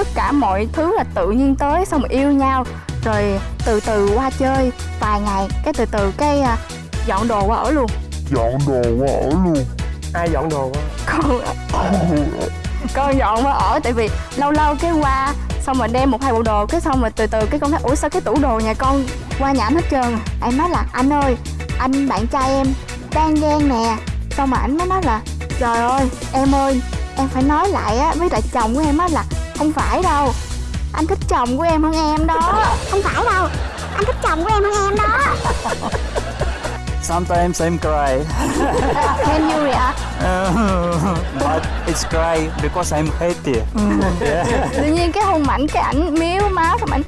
tất cả mọi thứ là tự nhiên tới xong rồi yêu nhau rồi từ từ qua chơi vài ngày cái từ từ cái à, dọn đồ qua ở luôn. Dọn đồ qua ở luôn. Ai dọn đồ á con con dọn qua ở tại vì lâu lâu cái qua xong rồi đem một hai bộ đồ cái xong rồi từ từ cái con thấy ủa sao cái tủ đồ nhà con qua nhà anh hết trơn? À?" em nói là anh ơi anh bạn trai em đang ghen nè. Xong mà anh mới nói là trời ơi em ơi em phải nói lại á với lại chồng của em á là không phải đâu. Anh thích chồng của em hơn em đó. Không phải đâu. Anh thích chồng của em hơn em đó. Sometimes I'm cry, can you react? But it's cry because I'm happy. Yeah. tự nhiên cái hôn mạnh cái ảnh miếu máu xong ảnh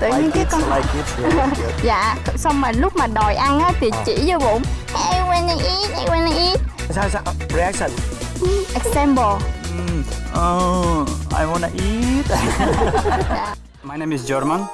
tự nhiên Like cái con like it. Yeah, yeah. dạ xong mà lúc mà đòi ăn á thì chỉ vô bụng. I wanna eat, I wanna eat. Sao sao? Reaction. Example Mm, oh, I wanna eat. My name is German,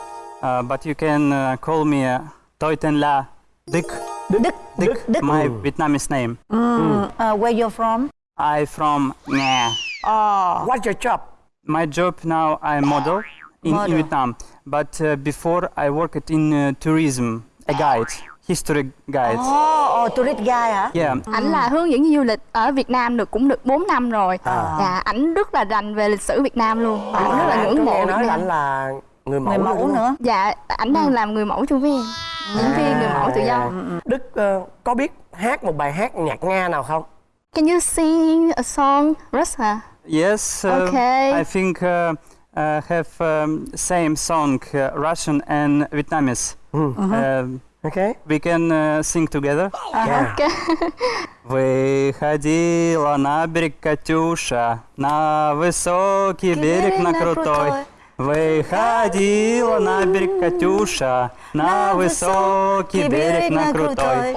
uh, but you can uh, call me uh, Toiten La Dik. Đức Dik, Đức. my Vietnamese name. Uh, where you're from I from Nga. oh what's your job My job now I'm model in, Model. in Vietnam, but uh, before I worked in uh, tourism, a guide, history guide. oh, oh tourist guy hả Yeah, ảnh là hướng dẫn viên du lịch ở Việt Nam được cũng được 4 năm rồi À. dạ ảnh rất là rành về lịch sử Việt Nam luôn và ảnh rất là À, ngưỡng mộ Việt nói Nam anh là người mẫu người mẫu không? nữa dạ ảnh đang làm người mẫu chung với em diễn viên người mẫu tự do À, Đức ờ, có biết hát một bài hát nhạc Nga nào không? can you sing a song Russia yes. Uh, Okay. I think uh, uh, have um, same song, uh, Russian and Vietnamese. Ừ. Uh, Ok. we can uh, sing together. Yeah. Ok. Выходила на берег Катюша, на высокий берег, на крутой. Выходила на берег Катюша, на высокий берег, на крутой.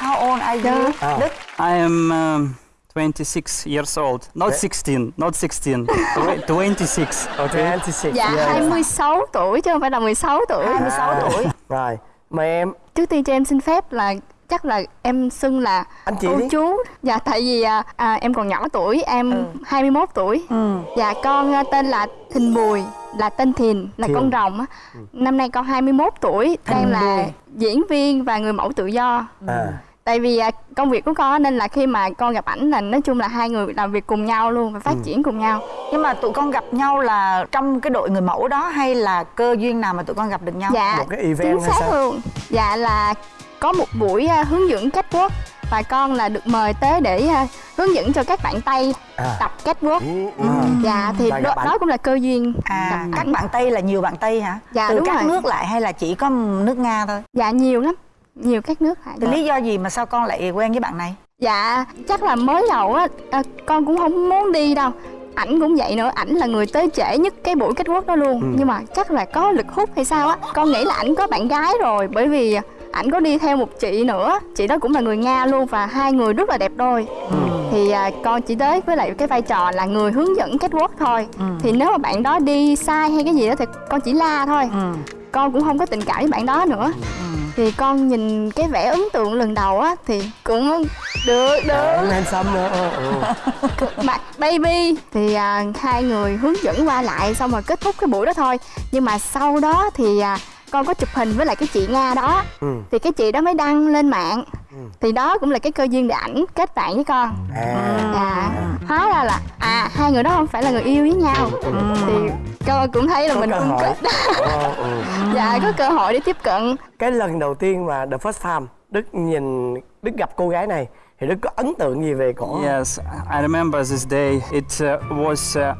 how old are you. Đức I am um, 26 years old. Not 16, not 16. Tw- 26. Okay. 26. dạ Yeah. 26 tuổi chứ không phải là 16 tuổi 26 tuổi Rồi, mời em. trước tiên cho em xin phép là chắc là em xưng là Anh chị cô đi. chú dạ tại vì à, à, em còn nhỏ tuổi em Ừ. 21 tuổi ừ. dạ con à, tên là Thìn Bùi là tên Thìn là Thìn. con rồng á năm nay con 21 tuổi đang là Bùi. diễn viên và người mẫu tự do À. tại vì à, công việc của con nên là khi mà con gặp ảnh là nói chung là hai người làm việc cùng nhau luôn và phát triển cùng nhau. Nhưng mà tụi con gặp nhau là trong cái đội người mẫu đó hay là cơ duyên nào mà tụi con gặp được nhau? Dạ Một cái event chính hay xác sao? luôn. Dạ là có một buổi à, hướng dẫn catwalk và con là được mời tới để à, hướng dẫn cho các bạn tây À. tập catwalk. À. dạ thì đó, đó cũng là cơ duyên. À gặp các bạn tây là nhiều bạn tây hả? Dạ, từ đúng các rồi. nước lại hay là chỉ có nước nga thôi? Dạ nhiều lắm nhiều các nước thì lý do gì mà sao con lại quen với bạn này? Dạ chắc là mới đầu á à, con cũng không muốn đi đâu. Ảnh cũng vậy nữa ảnh là người tới trễ nhất cái buổi kết quốc đó luôn. Ừ. nhưng mà chắc là có lực hút hay sao á. Con nghĩ là ảnh có bạn gái rồi bởi vì ảnh có đi theo một chị nữa. Chị đó cũng là người nga luôn và hai người rất là đẹp đôi. Thì à, con chỉ tới với lại cái vai trò là người hướng dẫn kết quốc thôi. Thì nếu mà bạn đó đi sai hay cái gì đó thì con chỉ la thôi. Ừ. con cũng không có tình cảm với bạn đó nữa. Thì con nhìn cái vẻ ấn tượng lần đầu á thì cũng được được. Em handsome nữa. Ừ, ừ. mặt baby. Thì à, hai người hướng dẫn qua lại xong rồi kết thúc cái buổi đó thôi. Nhưng mà sau đó thì à, con có chụp hình với lại cái chị nga đó Ừ. thì cái chị đó mới đăng lên mạng thì đó cũng là cái cơ duyên để ảnh kết bạn với con À. dạ hóa ra là à hai người đó không phải là người yêu với nhau thì con cũng thấy là Có mình cũng kết Ờ, ừ. dạ có cơ hội để tiếp cận Cái lần đầu tiên mà The First Time Đức nhìn Đức gặp cô gái này thì Đức có ấn tượng gì về cổ? Yes, I remember this day. It uh, was uh,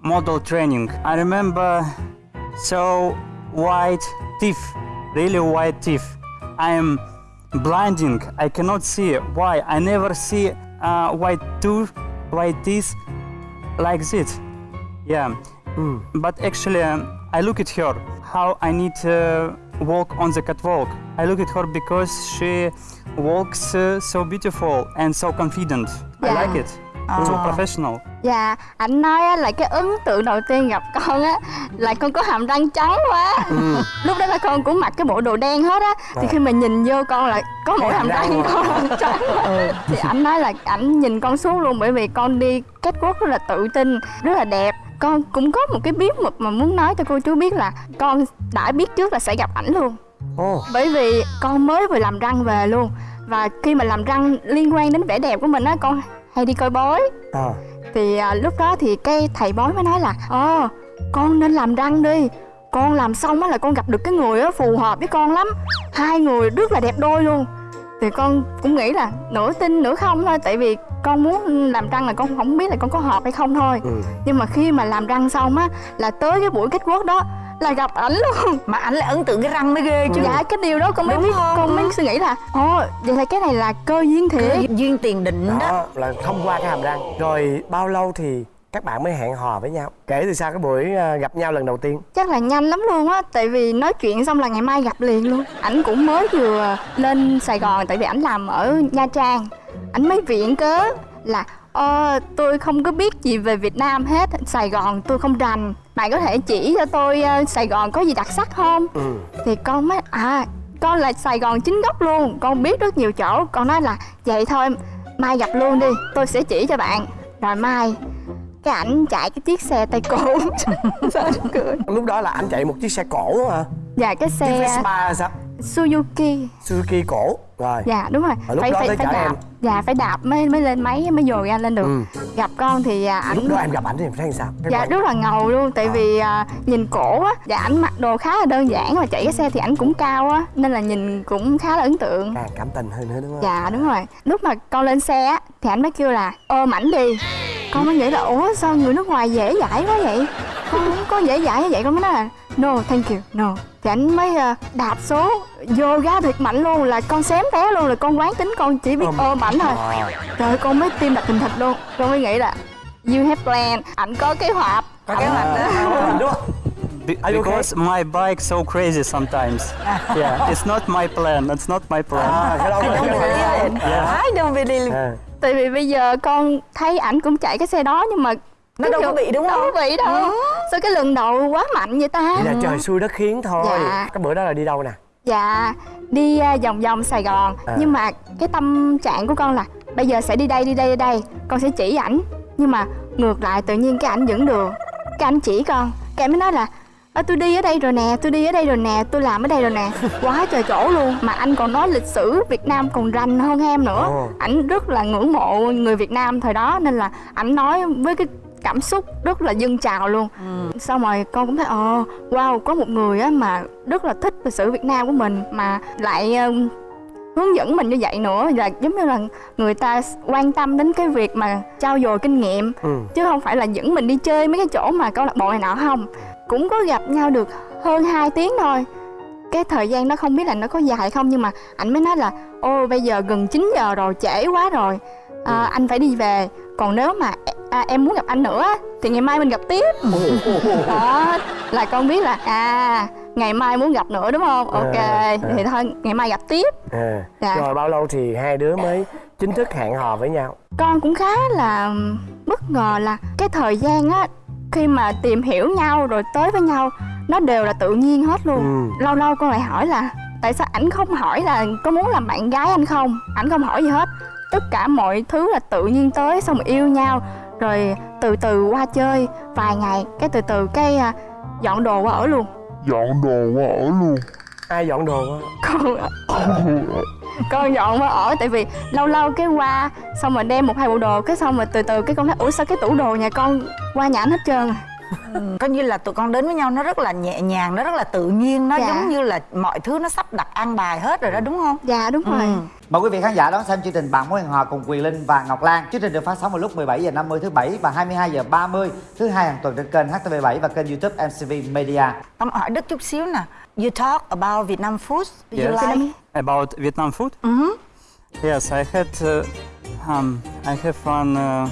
model training. I remember so white teeth, really white teeth. I am blinding. I cannot see why. I never see uh, white tooth, white teeth like this. Yeah, but actually, um, I look at her. How I need to walk on the catwalk. I look at her because she walks uh, so beautiful and so confident. I like it. Too professional. Dạ, ảnh nói á, là cái ấn tượng đầu tiên gặp con á là con có hàm răng trắng quá. Lúc đó là con cũng mặc cái bộ đồ đen hết á. Thì Rồi. khi mà nhìn vô con là có mỗi hàm hàm răng răng con trắng. Thì ảnh nói là ảnh nhìn con xuống luôn bởi vì con đi catwalk rất là tự tin, rất là đẹp. Con cũng có một cái bí mật mà muốn nói cho cô chú biết là con đã biết trước là sẽ gặp ảnh luôn. Bởi vì con mới vừa làm răng về luôn. Và khi mà làm răng liên quan đến vẻ đẹp của mình á, con hay đi coi bói. À, thì à, lúc đó thì cái thầy bói mới nói là ồ con nên làm răng đi. Con làm xong á là con gặp được cái người á phù hợp với con lắm. Hai người rất là đẹp đôi luôn. Thì con cũng nghĩ là nửa tin nửa không thôi tại vì con muốn làm răng là con không biết là con có hợp hay không thôi. Ừ. nhưng mà khi mà làm răng xong á là tới cái buổi kết quốc đó là gặp ảnh luôn. Mà ảnh lại ấn tượng cái răng mới ghê chứ. Dạ cái điều đó con mới Đúng biết không? con mới suy nghĩ là ồ vậy là cái này là cơ duyên thiệt. Duyên, duyên tiền định đó đó. là thông qua cái hàm răng. Rồi bao lâu thì các bạn mới hẹn hò với nhau? Kể từ sau cái buổi à, gặp nhau lần đầu tiên. Chắc là nhanh lắm luôn á tại vì nói chuyện xong là ngày mai gặp liền luôn. Ảnh cũng mới vừa lên sài gòn tại vì ảnh làm ở nha trang. Ảnh mới viện cớ là ờ tôi không có biết gì về việt nam hết. Sài gòn tôi không rành. Bạn có thể chỉ cho tôi ờ, sài gòn có gì đặc sắc không? Ừ. thì con mới à con là sài gòn chính gốc luôn. Con biết rất nhiều chỗ. Con nói là vậy thôi mai gặp luôn đi. Tôi sẽ chỉ cho bạn. Rồi mai cái ảnh chạy cái chiếc xe tay sao cười? Lúc đó là anh chạy một chiếc xe cổ hả? Dạ cái chiếc xe Vespa hay sao Suzuki. Suzuki cổ. Rồi. Dạ đúng rồi. Lúc đó tới chở đạp. em. dạ phải đạp mới mới lên máy mới dồi ra lên được. Ừ. gặp con thì à, lúc ảnh đó em gặp ảnh thì em thấy sao? Cái dạ rất là ngầu luôn. Tại À. vì à, nhìn cổ á dạ ảnh mặc đồ khá là đơn giản mà chạy cái xe thì ảnh cũng cao á nên là nhìn cũng khá là ấn tượng. Càng cảm tình hơn nữa đúng không? Dạ đúng rồi. Lúc mà con lên xe á thì ảnh mới kêu là ôm ảnh đi. Con mới nghĩ là ủa sao người nước ngoài dễ dãi quá vậy? Con không có dễ dãi như vậy. Con mới nói là no thank you. No. Thì ảnh mới ờ, đạp số vô ga thiệt mạnh luôn là con xém té luôn là con quán tính con chỉ biết Ôm. ôm ảnh thôi. trời. Ơi, con mới tim đập thình thịch luôn. Con mới nghĩ là you have plan. Ảnh có kế hoạch. Có kế hoạch đó. À, Be- Are you okay? because my bike so crazy sometimes. yeah, it's not my plan. It's not my plan. đâu I don't believe it I don't believe it tại vì bây giờ con thấy ảnh cũng chạy cái xe đó nhưng mà Nó đâu có bị đúng đâu không? có bị đâu. Sao cái lần đầu quá mạnh vậy ta? Vậy là trời xui đất khiến thôi. Dạ. cái bữa đó là đi đâu nè? Dạ đi à, vòng vòng Sài Gòn. À. Nhưng mà cái tâm trạng của con là Bây giờ sẽ đi đây đi đây đi đây. Con sẽ chỉ ảnh. Nhưng mà ngược lại tự nhiên cái ảnh dẫn đường Cái ảnh chỉ con. Cái mới nói là Ơ tôi đi ở đây rồi nè, tôi đi ở đây rồi nè, tôi làm ở đây rồi nè. Quá trời chỗ luôn. Mà anh còn nói lịch sử Việt Nam còn rành hơn em nữa. Ảnh rất là ngưỡng mộ người Việt Nam thời đó. Nên là ảnh nói với cái cảm xúc rất là dâng trào luôn. Xong rồi con cũng thấy ồ wow có một người á mà rất là thích lịch sử Việt Nam của mình mà lại ờ, hướng dẫn mình như vậy nữa. Là giống như là người ta quan tâm đến cái việc mà trao dồi kinh nghiệm ừ. chứ không phải là dẫn mình đi chơi mấy cái chỗ mà câu lạc bộ này nọ không. Cũng có gặp nhau được hơn 2 tiếng thôi. Cái thời gian đó không biết là nó có dài không nhưng mà ảnh mới nói là ô bây giờ gần 9 giờ rồi trễ quá rồi à, anh phải đi về. Còn nếu mà à, em muốn gặp anh nữa thì ngày mai mình gặp tiếp. Đó là con biết là à ngày mai muốn gặp nữa đúng không? Ok À, thì thôi ngày mai gặp tiếp. À. Dạ. rồi bao lâu thì hai đứa mới chính thức hẹn hò với nhau? Con cũng khá là bất ngờ là cái thời gian á khi mà tìm hiểu nhau rồi tới với nhau nó đều là tự nhiên hết luôn. Ừ. lâu lâu con lại hỏi là tại sao ảnh không hỏi là có muốn làm bạn gái anh không? Ảnh không hỏi gì hết tất cả mọi thứ là tự nhiên tới xong rồi yêu nhau rồi từ từ qua chơi vài ngày cái từ từ cái à, dọn đồ qua ở luôn dọn đồ qua ở luôn ai dọn đồ á? con con dọn qua ở tại vì lâu lâu cái qua xong rồi đem một hai bộ đồ cái xong rồi từ từ cái con thấy ủa sao cái tủ đồ nhà con qua nhà anh hết trơn à?" Coi như là tụi con đến với nhau nó rất là nhẹ nhàng nó rất là tự nhiên nó Dạ. giống như là mọi thứ nó sắp đặt an bài hết rồi đó đúng không dạ đúng rồi Ừ. Mời quý vị khán giả đón xem chương trình Bạn mối hẹn hò cùng Quyền Linh và Ngọc Lan. Chương trình được phát sóng vào lúc 17 giờ 50 thứ bảy và 22 giờ 30 thứ hai hàng tuần trên kênh HTV7 và kênh YouTube MCV Media. Tâm hỏi Đức chút xíu nè You talk about Vietnam food Do you Yes. like About Vietnam food? Mhm. Yes, I had uh, um, I have one uh,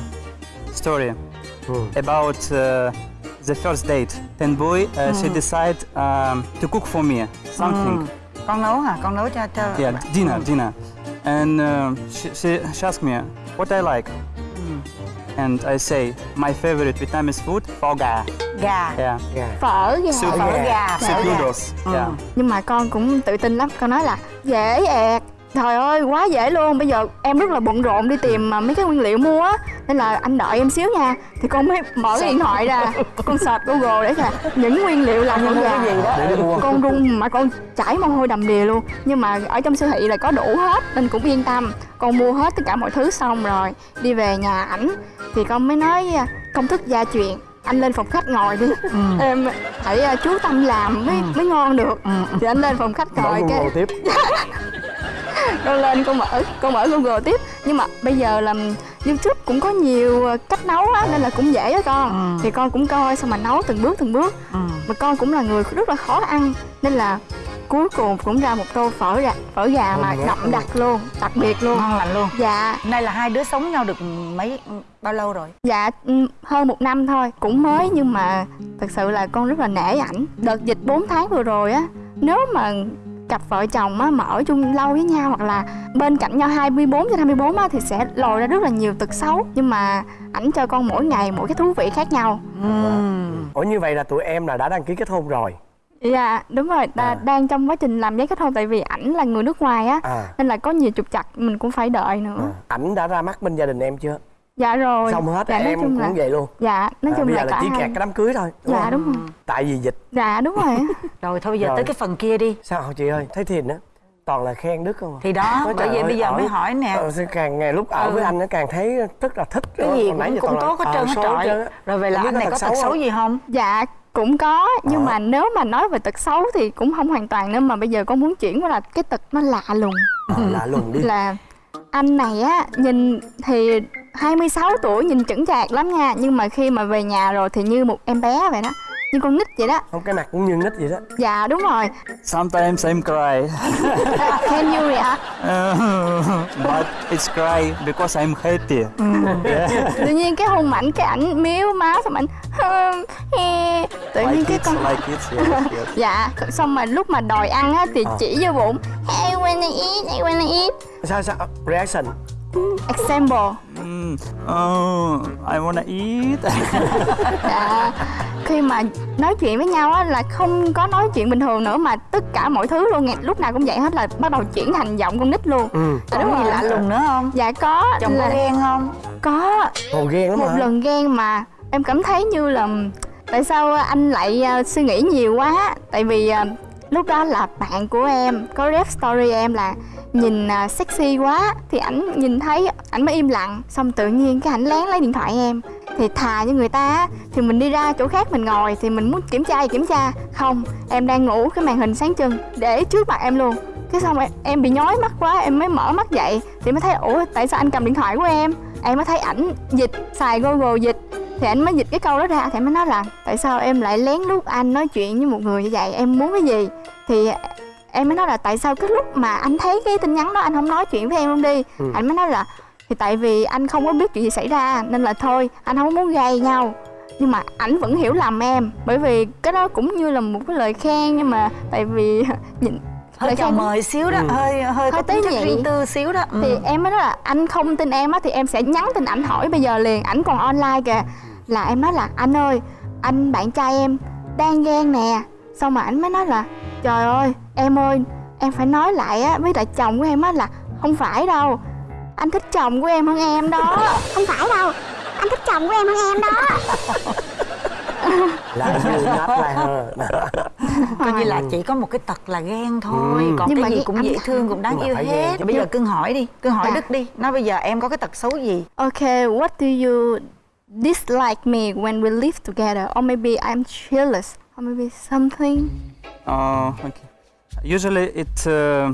story Ừ. about uh, the first date. Then boy, uh, she decided um, to cook for me something. Con nấu hả? Con nấu cho cho Yeah, dinner, dinner. And uh, she, she, she asked me what I like. and I say my favorite Vietnamese food phở gà. gà Yeah. Gà. phở gà Soup phở gà Soup noodles. Yeah. nhưng mà con cũng tự tin lắm con nói là dễ ẹt trời ơi quá dễ luôn. Bây giờ em rất là bận rộn đi tìm mà mấy cái nguyên liệu mua á. Nên là anh đợi em xíu nha. Thì con mới mở cái điện thoại ra. Con search google để là những nguyên liệu làm con gà Để đi mua. con run mà con chảy mồ hôi đầm đìa luôn. Nhưng mà ở trong siêu thị là có đủ hết nên cũng yên tâm. Con mua hết tất cả mọi thứ xong rồi đi về nhà ảnh. Thì con mới nói à, công thức gia truyền anh lên phòng khách ngồi đi. Em phải à, chú tâm làm mới mới ngon được. Thì anh lên phòng khách ngồi cái Google tiếp. con lên con mở con mở google tiếp. Nhưng mà bây giờ là youtube cũng có nhiều ờ, cách nấu á nên là cũng dễ á con. Thì con cũng coi xong mà nấu từng bước từng bước. Ừ. mà con cũng là người rất là khó ăn nên là cuối cùng cũng ra một tô phở gà phở gà mà đậm đặc luôn đặc biệt luôn. Ngon lành luôn. Dạ. Nay là hai đứa sống nhau được mấy bao lâu rồi? Dạ ừ, hơn một năm thôi cũng mới nhưng mà thật sự là con rất là nể ảnh. Đợt dịch 4 tháng vừa rồi á nếu mà cặp vợ chồng á mà ở chung lâu với nhau hoặc là bên cạnh nhau 24 trên 24 á thì sẽ lòi ra rất là nhiều tật xấu. Nhưng mà ảnh cho con mỗi ngày mỗi cái thú vị khác nhau. Ủa như vậy là tụi em là đã đăng ký kết hôn rồi. Dạ đúng rồi đa, À. đang trong quá trình làm giấy kết hôn tại vì ảnh là người nước ngoài á À. nên là có nhiều trục trặc mình cũng phải đợi nữa à. Ảnh đã ra mắt bên gia đình em chưa? dạ rồi Xong hết dạ, em cũng là vậy luôn. dạ nói À, chung bây là giờ là chỉ hai kẹt cái đám cưới thôi. đúng dạ không? đúng rồi Tại vì dịch. dạ đúng rồi rồi thôi bây giờ Rồi. tới cái phần kia đi Sao hả chị ơi? Thấy Thiền á toàn là khen Đức không à? thì đó bởi vì ơi, bây giờ ở- mới hỏi nè Ờ, càng ngày lúc ở Ừ. với anh nó càng thấy rất là thích cái gì cũng, cũng tốt hết ờ, trơn hết trọi rồi về là anh này có tật xấu gì không Dạ cũng có nhưng Ờ. mà nếu mà nói về tật xấu thì cũng không hoàn toàn nên mà bây giờ con muốn chuyển qua là cái tật nó lạ lùng. Ờ, lạ lùng đi. Là anh này á nhìn thì 26 tuổi nhìn chững chạc lắm nha nhưng mà khi mà về nhà rồi thì như một em bé vậy đó như con nít vậy đó Không cái mặt cũng như nít vậy đó dạ đúng rồi Sometimes I'm cry, như vậy hả but it's cry because I'm happy. Yeah. tự nhiên cái hôn mạnh cái ảnh miếu máu xong ảnh tự nhiên like cái con like it. Yes, yes. dạ xong mà lúc mà đòi ăn á thì Ờ. chỉ vô bụng I wanna eat I wanna eat Sao sao Reaction example Mm, oh, I wanna eat. Dạ, khi mà nói chuyện với nhau á là không có nói chuyện bình thường nữa mà tất cả mọi thứ luôn nghe. Lúc nào cũng vậy hết là bắt đầu chuyển thành giọng con nít luôn. Ừ Dạ, có đúng gì rồi. lạ lùng nữa không? Dạ có chồng là có ghen không? Có. Hồ ghen lắm một hả? lần ghen mà em cảm thấy như là tại sao anh lại à, suy nghĩ nhiều quá. Tại vì à, lúc đó là bạn của em có rep story em là nhìn à, sexy quá thì ảnh nhìn thấy ảnh mới im lặng xong tự nhiên cái ảnh lén lấy điện thoại em thì thà như người ta thì mình đi ra chỗ khác mình ngồi thì mình muốn kiểm tra thì kiểm tra không em đang ngủ cái màn hình sáng trưng để trước mặt em luôn. Cái xong em, em bị nhói mắt quá em mới mở mắt dậy thì mới thấy ủa tại sao anh cầm điện thoại của em? Em mới thấy ảnh dịch xài google dịch thì anh mới dịch cái câu đó ra thì em mới nói là tại sao em lại lén lút anh nói chuyện với một người như vậy? Em muốn cái gì? Thì em mới nói là tại sao cái lúc mà anh thấy cái tin nhắn đó anh không nói chuyện với em không đi? Ừ. anh mới nói là thì tại vì anh không có biết chuyện gì xảy ra nên là thôi anh không muốn gây nhau. Nhưng mà ảnh vẫn hiểu lầm em bởi vì cái đó cũng như là một cái lời khen nhưng mà tại vì nhìn hơi chào mời xíu đó Ừ. hơi hơi có Hơi tế tính chất riêng tư xíu đó. Ừ. thì em mới nói là anh không tin em á thì em sẽ nhắn tin ảnh hỏi bây giờ liền ảnh còn online kìa là em nói là anh ơi anh bạn trai em đang ghen nè. Xong mà ảnh mới nói là trời ơi em ơi em phải nói lại á với lại chồng của em á là không phải đâu. Anh thích chồng của em hơn em đó. Không phải đâu anh thích chồng của em hơn em đó. Là coi như là chỉ có một cái tật là ghen thôi Ừ. còn Nhưng cái mà gì cũng dễ thương cũng đáng yêu hết. bây giờ cưng hỏi đi cưng hỏi Dạ. đức đi nói bây giờ em có cái tật xấu gì? Okay, what do you dislike me when we live together? Or maybe I'm jealous. Or maybe something. Uh, okay. Usually it uh,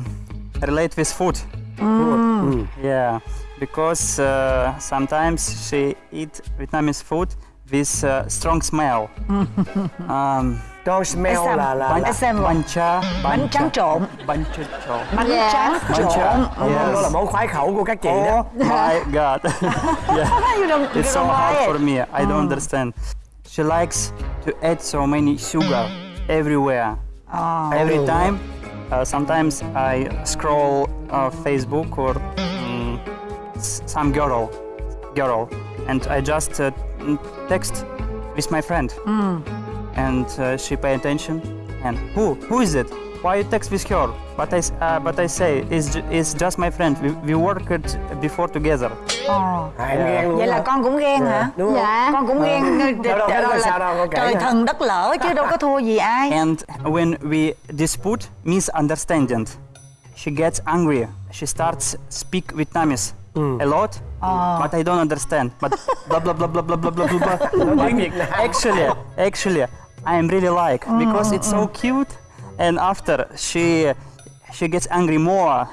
relate with food. Ừ. Yeah, because uh, sometimes she eat Vietnamese food with uh, strong smell. um, Con smell Exam- là là, bánh, là Example. bánh cha, bánh tráng trộn bánh cha trộn. bánh Yeah. tráng Bánh trộn tráng. Món Yes. đó là món khoái khẩu của các chị đó Oh my god. yeah. you don't, you It's so don't hard like for it. me. I don't understand. She likes to add so many sugar everywhere. Ờ. Every Oh. time. Uh, sometimes I scroll uh, Facebook or mm, s- some girl girl, and I just uh, text with my friend, and uh, she pay attention. And who? Who is it? Why you text with her? But I, s- uh, but I say it's, ju- it's just my friend. We, we worked before together. Ồ. à, em ghen luôn vậy là con cũng ghen hả đúng không dạ con cũng ghen Đâu, đâu, đâu, sao đâu, là con trời thần đất lỡ chứ đâu có thua gì ai And when we dispute, misunderstanding, she gets angry. She starts speak Vietnamese a lot, but I don't understand. But blah blah blah blah blah blah blah blah. Nói tiếng Việt Nam. actually, actually, I am really like because it's so cute. And after she she gets angry more.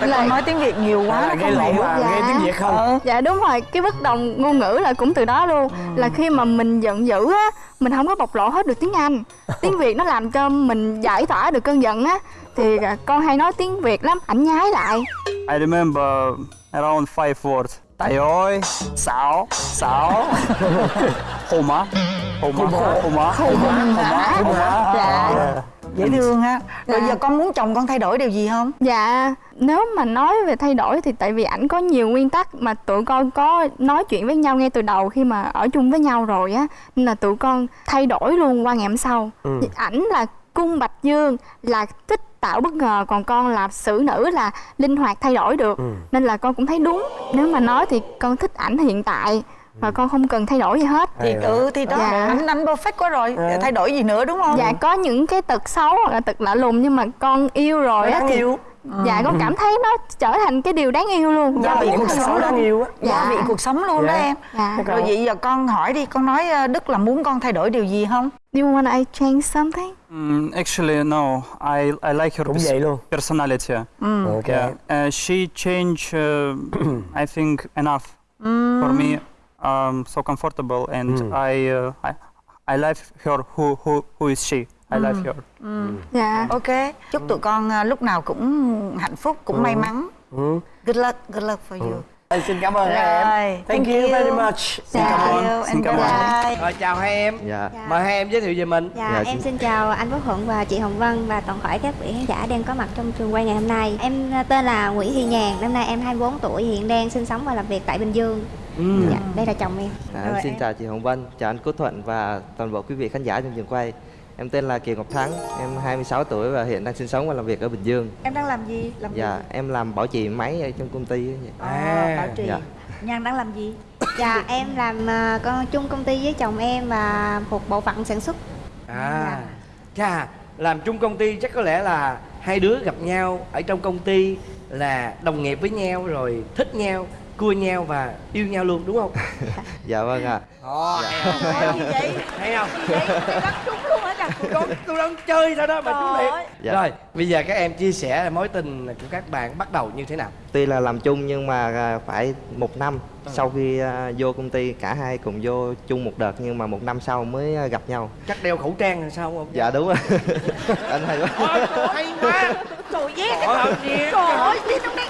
Tại con nói tiếng việt nhiều quá à, không lộn mà Dạ. nghe tiếng Việt không dạ đúng rồi cái bất đồng ngôn ngữ là cũng từ đó luôn là khi mà mình giận dữ á mình không có bộc lộ hết được tiếng anh tiếng việt nó làm cho mình giải tỏa được cơn giận á thì à, con hay nói tiếng việt lắm ảnh nhái lại I remember around five words. Tài ơi, sáu, sáu, hồ má, hồ má, hồ má, hồ má, hồ má. dạ. Dễ thương ha. Rồi Dạ. giờ con muốn chồng con thay đổi điều gì không? Dạ, nếu mà nói về thay đổi thì tại vì ảnh có nhiều nguyên tắc mà tụi con có nói chuyện với nhau ngay từ đầu khi mà ở chung với nhau rồi á nên là tụi con thay đổi luôn qua ngày hôm sau. Thì Ảnh là cung bạch dương là thích tạo bất ngờ còn con là xử nữ là linh hoạt thay đổi được. Nên là con cũng thấy đúng. Nếu mà nói thì con thích ảnh hiện tại và con không cần thay đổi gì hết. Thì ừ thì đó Dạ. anh anh perfect quá rồi. Thay đổi gì nữa đúng không? Dạ có những cái tật xấu hoặc là tật lạ lùng nhưng mà con yêu rồi á thì yêu dạ con cảm thấy nó trở thành cái điều đáng yêu luôn. Gia vị cuộc sống đáng yêu á. gia vị cuộc sống luôn đó Dạ. em. Dạ. rồi vậy giờ con hỏi đi con nói ờ, đức là muốn con thay đổi điều gì không? Do you want I change something? Mm, actually, no. I I like her cũng vậy luôn. personality. ok. Yeah, uh, she changed. Uh, I think enough for me. Um, so comfortable, and I, uh, I I like her. Who who who is she? I like her. Dạ. ok chúc tụi con ờ, lúc nào cũng hạnh phúc cũng may mắn good luck good luck for you xin cảm ơn hai em thank thank you you. very much Xin cảm ơn Xin cảm bye ơn. rồi chào hai em Dạ. mời hai em giới thiệu về mình Dạ, Dạ, em xin- xin chào anh Quốc Thuận và chị Hồng Vân và toàn thể các vị khán giả đang có mặt trong trường quay ngày hôm nay. Em à, tên là Nguyễn Thị Nhàn, năm nay em 24 tuổi, hiện đang sinh sống và làm việc tại Bình Dương. Ừ. Dạ, đây là chồng em. Dạ, Rồi em xin em. chào chị Hồng Vân, chào anh Quốc Thuận và toàn bộ quý vị khán giả trong trường quay. Em tên là Kiều Ngọc Thắng, em 26 tuổi và hiện đang sinh sống và làm việc ở Bình Dương. em đang làm gì làm Dạ, em làm bảo trì máy ở trong công ty. ấy vậy. à, bảo trì Dạ. nhan đang làm gì Dạ, em làm à, con chung công ty với chồng em và thuộc bộ phận sản xuất. à chà làm chung công ty chắc có lẽ là hai đứa gặp nhau ở trong công ty là đồng nghiệp với nhau rồi thích nhau cua nhau và yêu nhau luôn đúng không Dạ vâng ạ. Ồ, hay không? Gì vậy hay không vậy Mày trúng tôi đang, tôi đang chơi thôi đó mà ơi. thiệt Dạ. rồi bây giờ các em chia sẻ mối tình của các bạn bắt đầu như thế nào Tuy là làm chung nhưng mà à, phải một năm sau khi à, vô công ty cả hai cùng vô chung một đợt nhưng mà một năm sau mới à, gặp nhau. chắc đeo khẩu trang hay sao không Dạ đúng rồi. anh hay quá. Ôi, hay quá trời ghét Trời ơi, gì? trời ơi đi trong đây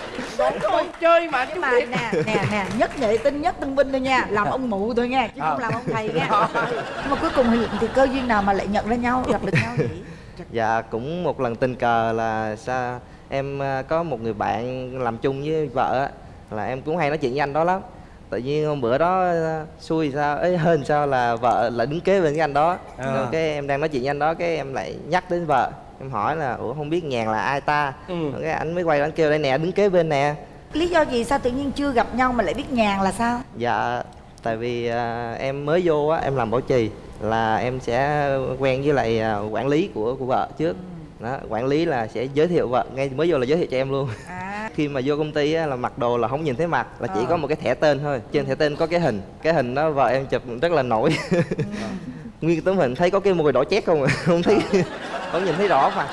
chơi mà nhưng chú mà nè nè nè nhất nghệ tinh nhất tân binh thôi nha làm ông mụ thôi nha chứ không Ờ. làm ông thầy nha nhưng mà cuối cùng thì, thì cơ duyên nào mà lại nhận ra nhau gặp được nhau vậy? Dạ cũng một lần tình cờ là sao em à, có một người bạn làm chung với vợ á, là em cũng hay nói chuyện với anh đó lắm. Tự nhiên hôm bữa đó à, xui sao ấy hên sao là vợ lại đứng kế bên cái anh đó. À. Cái em đang nói chuyện với anh đó cái em lại nhắc đến vợ. Em hỏi là ủa không biết nhàn là ai ta? Ừ. Cái anh mới quay anh kêu đây nè đứng kế bên nè. Lý do gì sao tự nhiên chưa gặp nhau mà lại biết nhàn là sao? Dạ tại vì à, em mới vô á em làm bảo trì là em sẽ quen với lại à, quản lý của của vợ trước. Đó quản lý là sẽ giới thiệu vợ ngay mới vô là giới thiệu cho em luôn. À. Khi mà vô công ty á, là mặc đồ là không nhìn thấy mặt là chỉ Ờ. có một cái thẻ tên thôi. Trên thẻ tên có cái hình cái hình đó vợ em chụp rất là nổi. Nguyên tấm hình thấy có cái môi đỏ chét không à? Không thấy không nhìn thấy rõ mà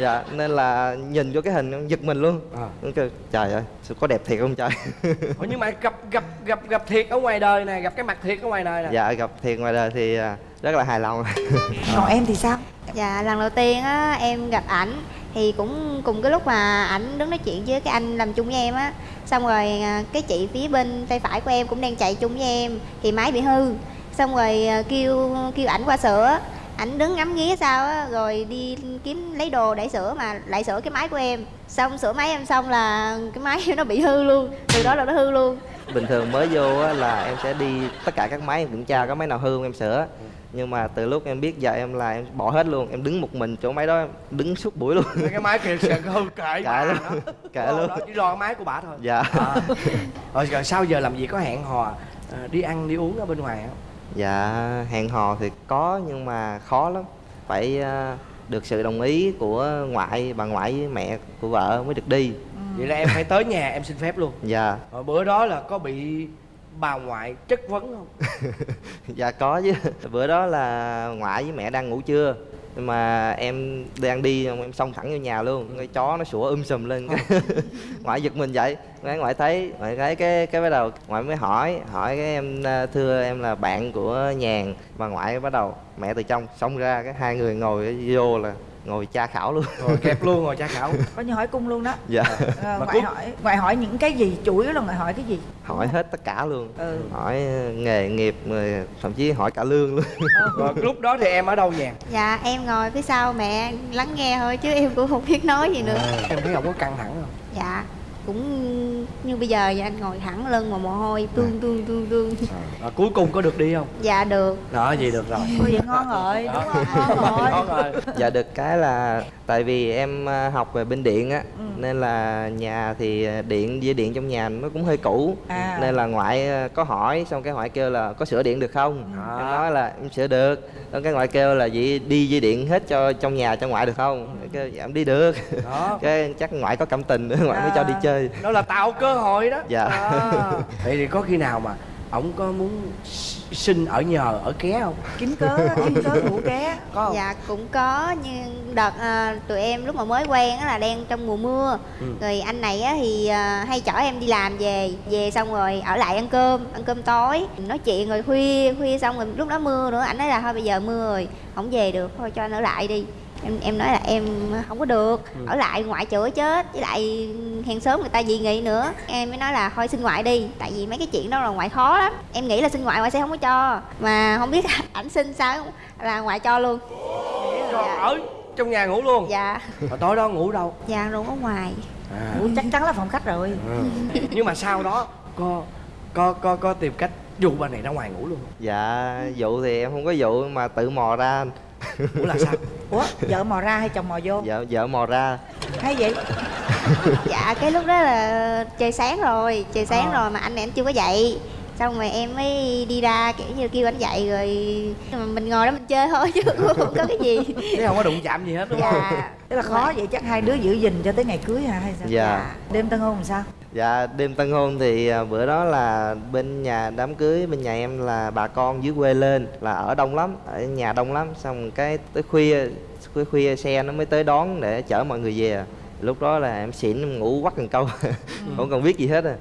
dạ nên là nhìn vô cái hình giật mình luôn. À. Kêu, trời ơi sao có đẹp thiệt không trời? Ủa, nhưng mà gặp gặp gặp gặp thiệt ở ngoài đời nè gặp cái mặt thiệt ở ngoài đời nè. Dạ gặp thiệt ngoài đời thì à, rất là hài lòng. Còn em thì sao? Dạ, lần đầu tiên á em gặp ảnh thì cũng cùng cái lúc mà ảnh đứng nói chuyện với cái anh làm chung với em á. Xong rồi à, cái chị phía bên tay phải của em cũng đang chạy chung với em thì máy bị hư. Xong rồi à, kêu kêu ảnh qua sửa ảnh đứng ngắm nghía sao á rồi đi kiếm lấy đồ để sửa mà lại sửa cái máy của em. Xong sửa máy em xong là cái máy nó bị hư luôn từ đó là nó hư luôn. Bình thường mới vô á, là em sẽ đi tất cả các máy em kiểm tra có máy nào hư không em sửa. Nhưng mà từ lúc em biết giờ em là em bỏ hết luôn em đứng một mình chỗ máy đó em đứng suốt buổi luôn. Cái máy kia sẽ hư kệ bà luôn kệ luôn. Đó, chỉ lo cái máy của bà thôi. Dạ. À. rồi, rồi sau giờ làm gì có hẹn hò à, đi ăn đi uống ở bên ngoài không dạ hẹn hò thì có nhưng mà khó lắm. Phải ờ, được sự đồng ý của ngoại bà ngoại với mẹ của vợ mới được đi. Vậy là em phải tới nhà em xin phép luôn? Dạ. Rồi bữa đó là có bị bà ngoại chất vấn không? Dạ có chứ. Bữa đó là ngoại với mẹ đang ngủ trưa nhưng mà em đang đi em xông thẳng vô nhà luôn. Cái chó nó sủa um sùm lên. Cái ngoại giật mình dậy cái ngoại thấy ngoại thấy cái cái bắt đầu ngoại mới hỏi hỏi cái em à, thưa em là bạn của nhàn. Mà ngoại bắt đầu mẹ từ trong xông ra cái hai người ngồi vô là ngồi tra khảo luôn. Rồi kẹp luôn rồi tra khảo. Coi như hỏi cung luôn đó. Dạ. Ờ, Mà ngoại cung- hỏi ngoại hỏi những cái gì chủ yếu là ngoại hỏi cái gì? Hỏi hết tất cả luôn. Ừ. hỏi nghề nghiệp rồi thậm chí hỏi cả lương luôn. Rồi lúc đó thì em ở đâu nhàn dạ em ngồi phía sau mẹ lắng nghe thôi chứ em cũng không biết nói gì nữa. Em thấy không có căng thẳng không? Dạ cũng như bây giờ vậy anh ngồi thẳng lưng mà mồ hôi tương tương tương tương. À, cuối cùng có được đi không? Dạ được. Đó vậy được rồi. Ôi vậy ngon rồi đúng không ngon rồi. Ngon rồi. Dạ được cái là tại vì em à, học về bên điện á nên là nhà thì à, điện dây điện trong nhà nó cũng hơi cũ. À. nên là ngoại à, có hỏi xong cái ngoại kêu là có sửa điện được không? À. em nói là em sửa được. Xong cái ngoại kêu là vậy đi dây điện hết cho trong nhà cho ngoại được không? Cái kêu dạ em đi được. Đó. Cái chắc ngoại có cảm tình nữa ngoại mới cho đi À. chơi đó là tạo cơ hội đó. Dạ. À. vậy thì có khi nào mà ổng có muốn sinh ở nhờ ở ké không? Kiếm cớ kiếm cớ ngủ ké. Có không? Dạ cũng có nhưng đợt à, tụi em lúc mà mới quen á là đang trong mùa mưa. Ừ. rồi anh này á thì à, hay chở em đi làm về về xong rồi ở lại ăn cơm ăn cơm tối. Nói chuyện rồi khuya khuya xong rồi lúc đó mưa nữa. Anh nói là thôi bây giờ mưa rồi không về được thôi cho anh ở lại đi em em nói là em không có được Ừ. ở lại ngoại chửi chết với lại hàng xóm người ta dị nghị nữa. Em mới nói là thôi xin ngoại đi tại vì mấy cái chuyện đó là ngoại khó lắm. Em nghĩ là xin ngoại ngoại sẽ không có cho mà không biết ảnh xin sao là ngoại cho luôn. Rồi ở trong nhà ngủ luôn? Dạ. Rồi tối đó ngủ đâu? Dạ luôn ở ngoài. À. Ủa, chắc chắn là phòng khách rồi. Ừ. nhưng mà sau đó có có có có tìm cách dụ bà này ra ngoài ngủ luôn dạ dụ thì em không có dụ mà tự mò ra ủa là sao? Ủa vợ mò ra hay chồng mò vô? Vợ vợ mò ra. Hay vậy? Dạ cái lúc đó là trời sáng rồi trời sáng Ờ. rồi mà anh này anh chưa có dậy. Xong rồi em mới đi ra kiểu như kêu anh dậy rồi mà mình ngồi đó mình chơi thôi chứ cũng không có cái gì. Thế không có đụng chạm gì hết đúng không? Dạ Tức là khó vậy chắc hai đứa giữ gìn cho tới ngày cưới hả hay sao? Dạ. đêm tân hôn làm sao Dạ đêm tân hôn thì à, bữa đó là bên nhà đám cưới bên nhà em là bà con dưới quê lên là ở đông lắm ở nhà đông lắm. Xong cái tới khuya khuya khuya xe nó mới tới đón để chở mọi người về lúc đó là em xỉn ngủ quắt cần câu không cần biết gì hết à.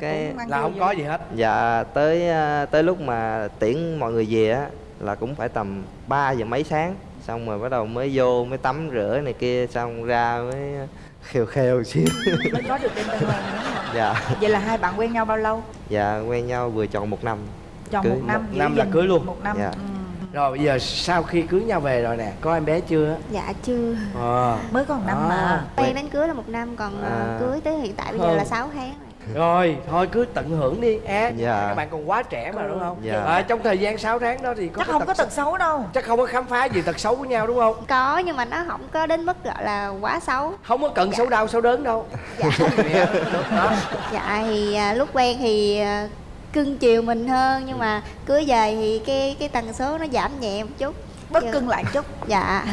Cái là không có gì hết. Dạ tới à, tới lúc mà tiễn mọi người về á là cũng phải tầm 3 giờ mấy sáng. Xong rồi bắt đầu mới vô mới tắm rửa này kia xong ra mới khều khều xíu mới có được đêm tân không dạ vậy là hai bạn quen nhau bao lâu dạ quen nhau vừa tròn một năm tròn Cưới một năm một năm là cưới luôn. một năm Dạ. ừ. rồi bây giờ sau khi cưới nhau về rồi nè có em bé chưa dạ chưa ờ mới có một năm À. mà quen đến cưới là một năm còn à. À. cưới tới hiện tại bây giờ Hơn. là 6 tháng rồi thôi cứ tận hưởng đi á Dạ. các bạn còn quá trẻ mà đúng không? Dạ. à, trong thời gian 6 tháng đó thì có chắc không có tật xấu đâu. Chắc không có khám phá gì tật xấu của nhau đúng không? Có nhưng mà nó không có đến mức gọi là quá xấu. Không có cần xấu đau xấu đớn đâu. Dạ. Dạ, dạ thì à, lúc quen thì à, cưng chiều mình hơn nhưng mà cưới về thì cái cái tần số nó giảm nhẹ một chút. Bớt Dạ. cưng lại chút. Dạ.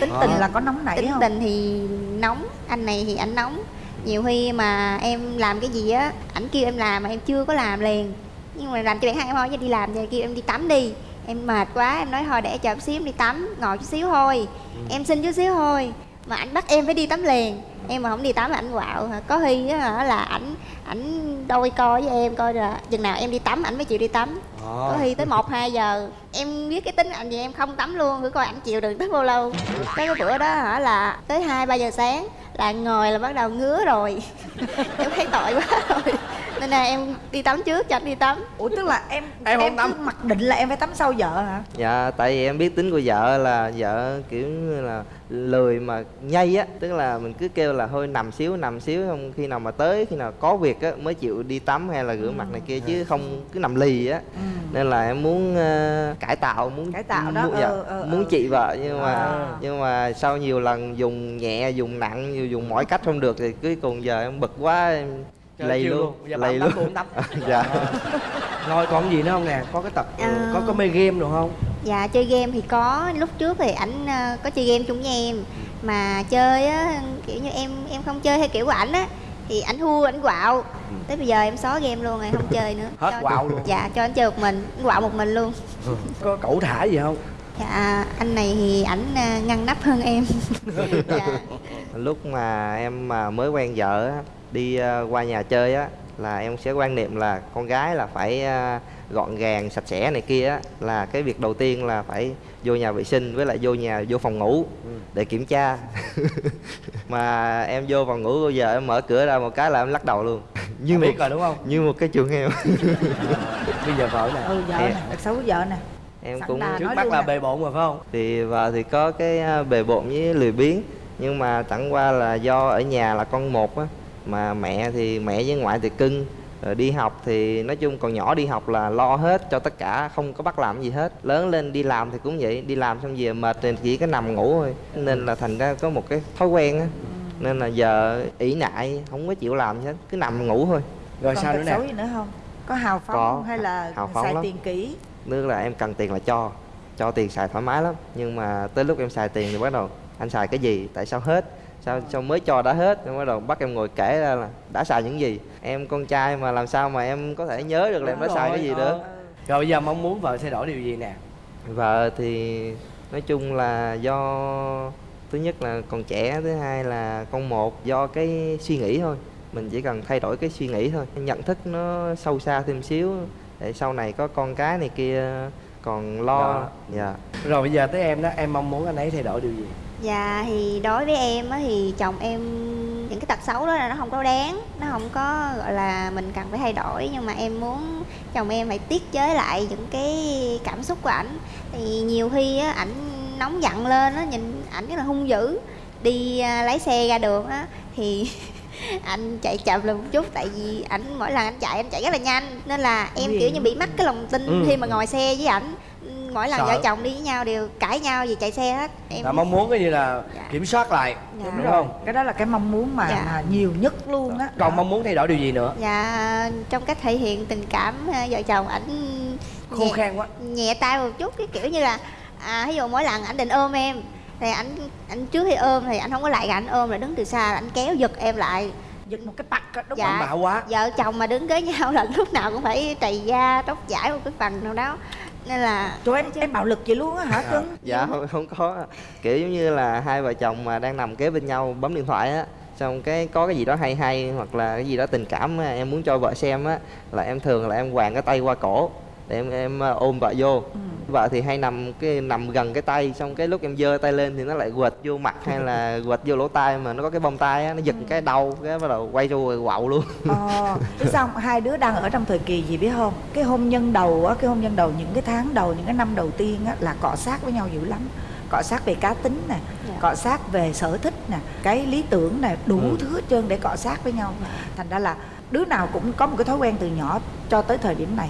Tính tình là có nóng nảy tính không? tình thì nóng anh này thì anh nóng nhiều khi mà em làm cái gì á ảnh kêu em làm mà em chưa có làm liền. Nhưng mà làm cho bản thân em thôi chứ đi làm về kêu em đi tắm đi. Em mệt quá em nói thôi để chờ xíu em đi tắm ngồi chút xíu thôi. Em xin chút xíu thôi mà ảnh bắt em phải đi tắm liền. Em mà không đi tắm là ảnh quạo. Có khi á là ảnh ảnh đôi co với em coi là chừng nào em đi tắm ảnh mới chịu đi tắm. Có Ờ. khi tới một hai giờ em biết cái tính anh gì em không tắm luôn thử coi ảnh chịu đựng tới bao lâu. Cái bữa đó hả là tới hai ba giờ sáng là ngồi là bắt đầu ngứa rồi. Em thấy tội quá rồi nên là em đi tắm trước cho anh đi tắm ủa tức là em Em không tắm. cứ mặc định là em phải tắm sau vợ hả dạ tại vì em biết tính của vợ là vợ kiểu như là lười mà nhây á tức là mình cứ kêu là thôi nằm xíu nằm xíu không khi nào mà tới khi nào có việc á mới chịu đi tắm hay là rửa mặt này kia chứ không cứ nằm lì á nên là em muốn ờ, cải tạo muốn Cải tạo đó, muốn, dạ, ờ, ờ, muốn ờ. chị vợ nhưng mà À. nhưng mà sau nhiều lần dùng nhẹ dùng nặng nhiều dùng mọi cách không được thì cuối cùng giờ em bực quá em lầy luôn lầy luôn. tắm cũng tắm dạ. Rồi còn gì nữa không nè? Có cái tập À. có có mê game được không? Dạ chơi game thì có. Lúc trước thì ảnh ờ, có chơi game chung với em. Mà chơi á kiểu như em em không chơi theo kiểu của ảnh á thì ảnh thua ảnh quạo. Tới bây giờ em xóa game luôn rồi không chơi nữa. Hết Cho- quạo luôn. dạ cho anh chơi một mình anh quạo một mình luôn. Có cẩu thả gì không? Dạ anh này thì ảnh ờ, ngăn nắp hơn em. Dạ. Lúc mà em mà mới quen vợ á, đi ờ, qua nhà chơi á là em sẽ quan niệm là con gái là phải ờ, gọn gàng sạch sẽ này kia á là cái việc đầu tiên là phải vô nhà vệ sinh với lại vô nhà vô phòng ngủ để kiểm tra. Mà em vô phòng ngủ bao giờ em mở cửa ra một cái là em lắc đầu luôn. Như Em một biết rồi đúng không? như một cái chuồng heo. Bây giờ vợ nè. Ừ vợ nè xấu vợ nè. Em Sẵn cũng trước mắt là nè. bề bộn rồi phải không? Thì vợ thì có cái à, bề bộn với lười biếng nhưng mà chẳng qua là do ở nhà là con một á mà mẹ thì mẹ với ngoại thì cưng. Rồi đi học thì nói chung còn nhỏ đi học là lo hết cho tất cả không có bắt làm gì hết. Lớn lên đi làm thì cũng vậy đi làm xong về mệt thì chỉ có nằm ngủ thôi. Nên là thành ra có một cái thói quen á. Nên là giờ ỷ nại không có chịu làm gì hết cứ nằm ngủ thôi. Rồi còn sao nữa nè? gì nữa không? Có hào phóng Có, không? hay là hào phóng xài lắm. tiền kỹ? Tức là em cần tiền là cho cho tiền xài thoải mái lắm. Nhưng mà tới lúc em xài tiền thì bắt đầu anh xài cái gì tại sao hết sao sao mới cho đã hết Xong bắt đầu bắt em ngồi kể ra là đã xài những gì. Em con trai mà làm sao mà em có thể nhớ được là em đã xài cái gì ờ. nữa rồi bây giờ mong muốn vợ thay đổi điều gì nè? Vợ thì nói chung là do thứ nhất là còn trẻ thứ hai là con một do cái suy nghĩ thôi. Mình chỉ cần thay đổi cái suy nghĩ thôi. Nhận thức nó sâu xa thêm xíu để sau này có con cái này kia còn lo. Dạ. Rồi bây giờ tới em đó em mong muốn anh ấy thay đổi điều gì Dạ thì đối với em á thì chồng em những cái tật xấu đó là nó không có đáng Nó không có gọi là mình cần phải thay đổi. Nhưng mà em muốn chồng em phải tiết chế lại những cái cảm xúc của ảnh. Thì nhiều khi á ảnh nóng giận lên á nhìn ảnh rất là hung dữ Đi à, lái xe ra đường á thì anh chạy chậm lại một chút tại vì ảnh mỗi lần anh chạy anh chạy rất là nhanh. Nên là em kiểu như bị mất cái lòng tin Ừ. khi mà ngồi xe với ảnh mỗi lần Sợ. vợ chồng đi với nhau đều cãi nhau vì chạy xe hết em là mong muốn cái gì là Dạ. kiểm soát lại Dạ. đúng không cái đó là cái mong muốn mà, Dạ. mà nhiều nhất luôn á còn mong muốn thay đổi điều gì nữa Dạ trong cách thể hiện tình cảm à, vợ chồng ảnh khô khan quá nhẹ tay một chút cái kiểu như là à ví dụ mỗi lần ảnh định ôm em thì ảnh ảnh trước khi ôm thì ảnh không có lại ảnh ôm là đứng từ xa ảnh kéo giật em lại giật một cái á, đúng Dạ. không bạo quá vợ chồng mà đứng với nhau là lúc nào cũng phải trầy da tóc giải một cái phần nào đó nên là Trời em, em bạo lực vậy luôn á hả cưng dạ không, không có. Kiểu giống như là hai vợ chồng mà đang nằm kế bên nhau bấm điện thoại á xong cái có cái gì đó hay hay hoặc là cái gì đó tình cảm em muốn cho vợ xem á là em thường là em quàng cái tay qua cổ để em em ờ, ôm vợ vô. Vợ thì hay nằm cái nằm gần cái tay xong cái lúc em giơ tay lên thì nó lại quệt vô mặt hay là quệt vô lỗ tai mà nó có cái bông tai á nó giật cái đầu cái bắt đầu quay vô rồi quạo luôn. Ờ, sao? Không? hai đứa đang ở trong thời kỳ gì biết không? Cái hôn nhân đầu á cái hôn nhân đầu những cái tháng đầu những cái năm đầu tiên á là cọ sát với nhau dữ lắm. Cọ sát về cá tính nè Dạ. cọ sát về sở thích nè cái lý tưởng nè đủ Ừ. thứ hết trơn để cọ sát với nhau. Thành ra là đứa nào cũng có một cái thói quen từ nhỏ cho tới thời điểm này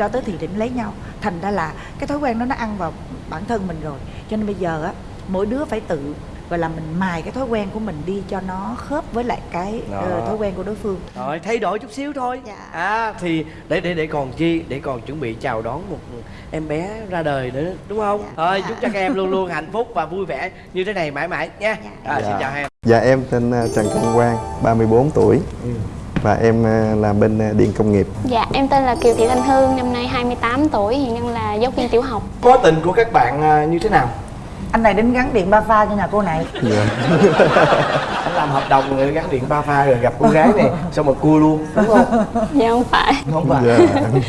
cho tới thời điểm lấy nhau thành ra là cái thói quen đó nó ăn vào bản thân mình rồi cho nên bây giờ á mỗi đứa phải tự gọi là mình mài cái thói quen của mình đi cho nó khớp với lại cái Đó. ờ, thói quen của đối phương rồi thay đổi chút xíu thôi Dạ. à thì để để để còn chi để còn chuẩn bị chào đón một em bé ra đời nữa đúng không Dạ. thôi Dạ. chúc cho các em luôn luôn hạnh phúc và vui vẻ như thế này mãi mãi nha Dạ. à, xin Dạ. chào em Dạ em tên à, Trần Công Quang, 34 tuổi Và em à, làm bên à, điện công nghiệp Dạ, em tên là Kiều Thị Thanh Hương, năm nay 28 tuổi, hiện đang là giáo viên tiểu học. mối tình của các bạn à, như thế nào anh này đến gắn điện ba pha cho nhà cô này Dạ, anh làm hợp đồng rồi gắn điện ba pha rồi gặp cô gái này xong rồi cua luôn đúng không Dạ không phải. không phải dạ.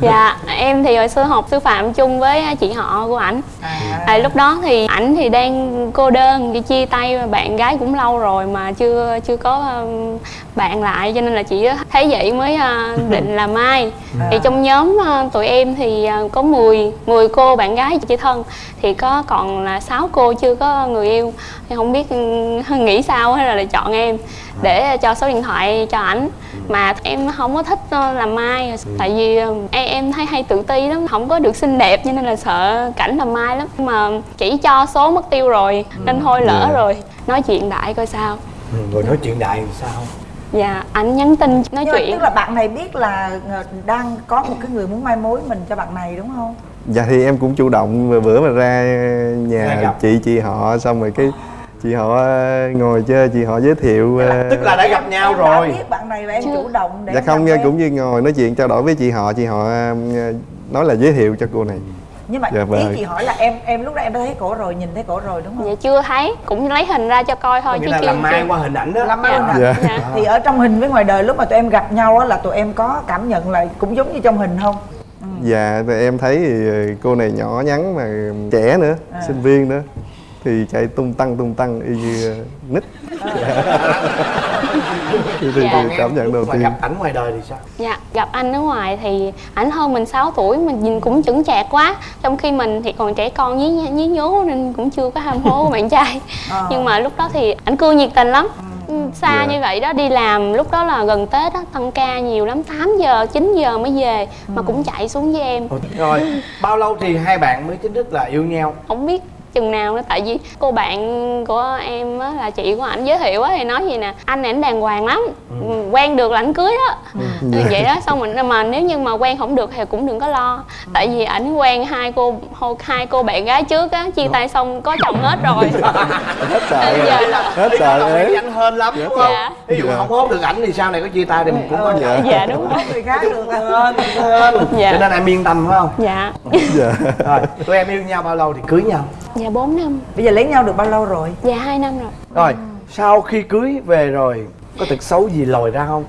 Dạ, em thì hồi xưa học sư phạm chung với chị họ của ảnh. à, À, lúc đó thì ảnh thì đang cô đơn, cái chia tay bạn gái cũng lâu rồi mà chưa chưa có um, bạn lại cho nên là chị thấy vậy mới à, định là mai. À. thì trong nhóm à, tụi em thì à, có 10 10 cô bạn gái chị thân. Thì có còn là 6 cô chưa có người yêu. Thì không biết ừ, nghĩ sao hay là lại chọn em để cho số điện thoại cho ảnh. Mà em không có thích ờ, làm mai. Tại vì ờ, em em thấy hay tự ti lắm không có được xinh đẹp cho nên là sợ cảnh làm mai lắm. Mà chỉ cho số mất tiêu rồi nên thôi lỡ Dạ. rồi. Nói chuyện đại coi sao. Ừ, rồi nói chuyện đại thì sao? Dạ ảnh nhắn tin nói Nhưng chuyện. tức là bạn này biết là ờ, đang có một cái người muốn mai mối mình cho bạn này đúng không? Dạ thì em cũng chủ động vừa bữa mà ra nhà chị chị họ xong rồi cái chị họ ờ, ngồi chơi chị họ giới thiệu ờ, tức là đã gặp nhau em rồi đã biết bạn này và em chủ động để dạ em không em. cũng như ngồi nói chuyện trao đổi với chị họ chị họ ờ, nói là giới thiệu cho cô này nhưng mà Dạ ý vâng. chị hỏi là em em lúc đó em đã thấy cổ rồi nhìn thấy cổ rồi đúng không dạ chưa thấy cũng lấy hình ra cho coi thôi chứ là chưa làm mai chưa. qua hình ảnh đó làm mai Dạ. nè Dạ. Dạ. thì ở trong hình với ngoài đời lúc mà tụi em gặp nhau á là tụi em có cảm nhận là cũng giống như trong hình không dạ thì em thấy thì cô này nhỏ nhắn mà trẻ nữa À. sinh viên nữa thì chạy tung tăng tung tăng y như nít. Thì, thì, Dạ. thì cảm nhận đầu tiên. gặp ảnh ngoài đời thì sao? Dạ, gặp anh ở ngoài thì ảnh hơn mình 6 tuổi mình nhìn cũng chững chạc quá. Trong khi mình thì còn trẻ con nhí nhí nhố nên cũng chưa có ham hố của bạn trai. Ờ. Nhưng mà lúc đó thì ảnh cưa nhiệt tình lắm. Ừ, Xa Dạ. như vậy đó đi làm lúc đó là gần Tết á, tăng ca nhiều lắm 8 giờ, 9 giờ mới về Mà cũng chạy xuống với em rồi bao lâu thì hai bạn mới chính thức là yêu nhau? Không biết chừng nào nữa tại vì cô bạn của em á, là chị của ảnh giới thiệu á thì nói gì nè anh này ảnh đàng hoàng lắm. Ừ. quen được là ảnh cưới đó. Ừ. vậy đó xong mình mà nếu như mà quen không được thì cũng đừng có lo. Tại vì ảnh quen hai cô hai cô bạn gái trước á chia tay xong có chồng hết rồi. Hết sợ giờ là hết sợ đấy phải anh hên lắm đúng không? Dạ. ví dụ Dạ. không hốt được ảnh thì sau này có chia tay thì mình cũng có Dạ. dạ đúng rồi. Người khác được hên Dạ. cho nên em yên tâm phải không? Dạ. Dạ. Rồi tụi em yêu nhau bao lâu thì cưới nhau? Dạ 4 năm. Bây giờ lấy nhau được bao lâu rồi? Dạ hai năm rồi. Rồi sau khi cưới về rồi có tật xấu gì lòi ra không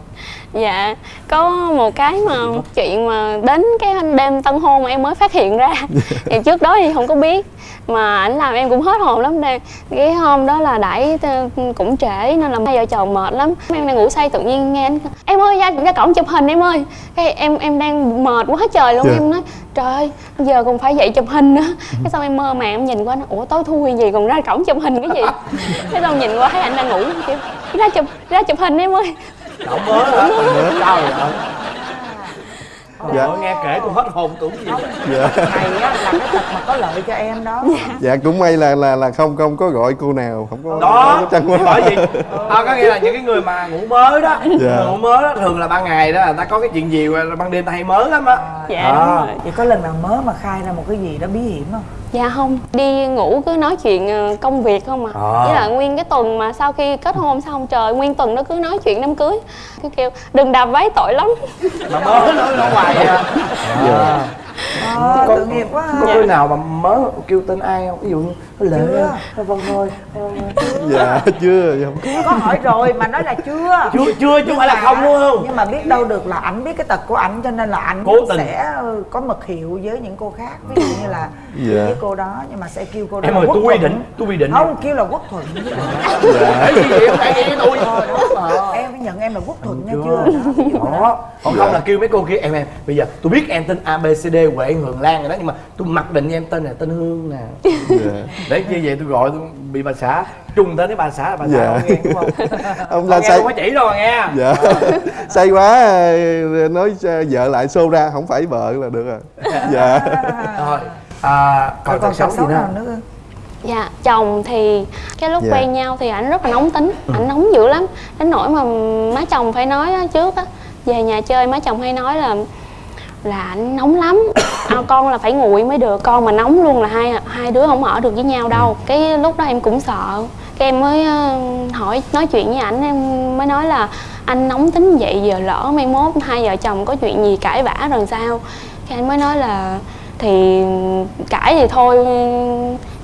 Dạ, có một cái mà chuyện mà đến cái đêm tân hôn mà em mới phát hiện ra. Thì trước đó thì không có biết Mà ảnh làm em cũng hết hồn lắm đây. Cái hôm đó là đãi t- cũng trễ nên là hai vợ chồng mệt lắm. Em đang ngủ say tự nhiên nghe anh Em ơi ra, ra cổng chụp hình em ơi. Cái Em em đang mệt quá trời luôn Dạ. Em nói trời ơi giờ còn phải dậy chụp hình nữa. Cái xong em mơ màng em nhìn qua nó Ủa tối thui gì còn ra cổng chụp hình cái gì? Cái xong nhìn qua thấy anh đang ngủ kiểu ra chụp ra chụp hình em ơi cậu mới hả trời ơi Dạ. Ôi, nghe kể tôi hết hồn tưởng gì dạ. này á là cái tật mà có lợi cho em đó. Dạ. Cũng may là là là không không có gọi cô nào không có đó. không có bởi vì à, có nghĩa là những cái người mà ngủ mới đó Dạ. ngủ mới đó thường là ban ngày đó là ta có cái chuyện gì mà ban đêm ta hay mới lắm á. Dạ À. đúng rồi. Thì có lần nào mớ mà khai ra một cái gì đó bí hiểm không Dạ không, đi ngủ cứ nói chuyện ờ, công việc không à. À. Với là nguyên cái tuần mà sau khi kết hôn xong trời nguyên tuần nó cứ nói chuyện đám cưới. Cứ kêu đừng đạp váy tội lắm. mà mới nói nó hoài à, à. ờ Có- tội nghiệp quá có khi nào mà mới kêu tên ai không? Ví dụ như lệ Chưa. Thôi vâng thôi dạ chưa không có hỏi rồi mà nói là chưa. Chưa chưa chứ không phải là không đúng không? nhưng mà biết đâu được là ảnh biết cái tật của ảnh cho nên là ảnh sẽ ừ, có mật hiệu với những cô khác. Ví dụ như là Dạ. với cô đó nhưng mà sẽ kêu cô đó em ơi tôi quy định tôi quy định. Không kêu là quốc thuận. Vậy? Với tôi. Em phải nhận em là quốc thuận nha Chưa. đó, ví dụ đó. đó còn không là kêu mấy cô kia. Em em bây giờ tôi biết em tên A D Huệ Hường Lan rồi đó nhưng mà tôi mặc định em tên là tên Hương nè dạ để như vậy tôi gọi tôi bị bà xã trùng tới cái bà xã là bà xã Dạ. không nghe đúng không ông Không la nghe say không có chỉ đâu nghe dạ say quá nói vợ lại xô ra không phải vợ là được rồi dạ rồi à, còn còn tật xấu gì nữa nào nữa không? Dạ, chồng thì cái lúc Dạ. quen nhau thì ảnh rất là nóng tính, ảnh nóng dữ lắm. Đến nỗi mà má chồng phải nói trước á, về nhà chơi má chồng hay nói là là ảnh nóng lắm. À, con là phải nguội mới được con mà nóng luôn là hai hai đứa không ở được với nhau đâu. Cái lúc đó em cũng sợ. Cái em mới ờ, hỏi nói chuyện với ảnh em mới nói là anh nóng tính vậy giờ lỡ mai mốt hai vợ chồng có chuyện gì cãi vã rồi sao? Cái anh mới nói là thì cãi thì thôi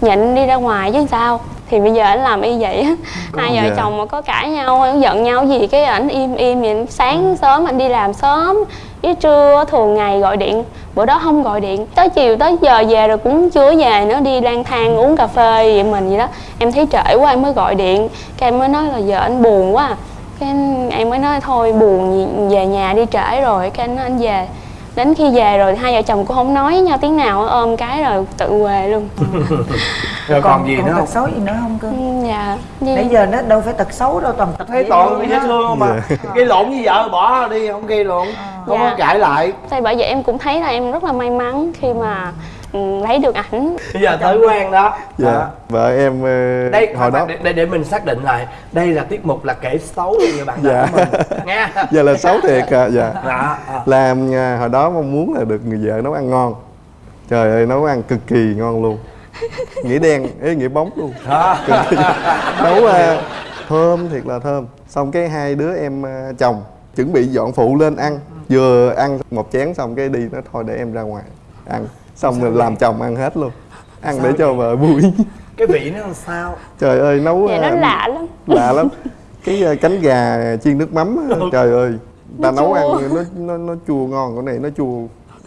nhịn đi ra ngoài chứ sao? Thì bây giờ ảnh làm y vậy á. Hai vợ Dạ. chồng mà có cãi nhau giận nhau gì cái ảnh im im vậy sáng sớm anh đi làm sớm với trưa thường ngày gọi điện. Bữa đó không gọi điện. Tới chiều tới giờ về rồi cũng chưa về nữa đi lang thang uống cà phê vậy mình vậy đó. Em thấy trễ quá em mới gọi điện. Cái em mới nói là giờ anh buồn quá cái anh- em mới nói thôi buồn về nhà đi trễ rồi. Cái anh nói anh về đến khi về rồi hai vợ chồng cũng không nói với nhau tiếng nào ôm cái rồi tự về luôn. Rồi còn, gì nữa tật không xấu gì nữa không cơ? Ừ, dạ như- nãy giờ nó đâu phải tật xấu đâu toàn tật thấy toàn thương dễ thương không mà gây lộn với vợ bỏ đi không gây lộn. Không Dạ. có cãi lại. Thì bởi vậy em cũng thấy là em rất là may mắn khi mà lấy được ảnh. Bây giờ tới quan đó. Dạ vợ em ờ, đây hồi đó để, để để mình xác định lại đây là tiết mục là kể xấu người bạn Dạ. của mình nha giờ là xấu thiệt à dạ. Dạ, à. làm à, hồi đó mong muốn là được người vợ nấu ăn ngon. Trời ơi nấu ăn cực kỳ ngon luôn. Nghĩa đen ấy nghĩa bóng luôn. Kỳ. nấu à, thơm thiệt là thơm. Xong cái hai đứa em à, chồng chuẩn bị dọn phụ lên ăn. Vừa ăn một chén xong cái đi nó thôi để em ra ngoài ăn xong rồi làm chồng ăn hết luôn. Ăn để cho vợ vui. Cái vị nó làm sao? Trời ơi nấu dạ nó à, lạ lắm. lạ lắm. Cái à, cánh gà chiên nước mắm á, trời ơi. Ta Nó nấu ăn chua. nó nó nó chua ngon cái này nó chua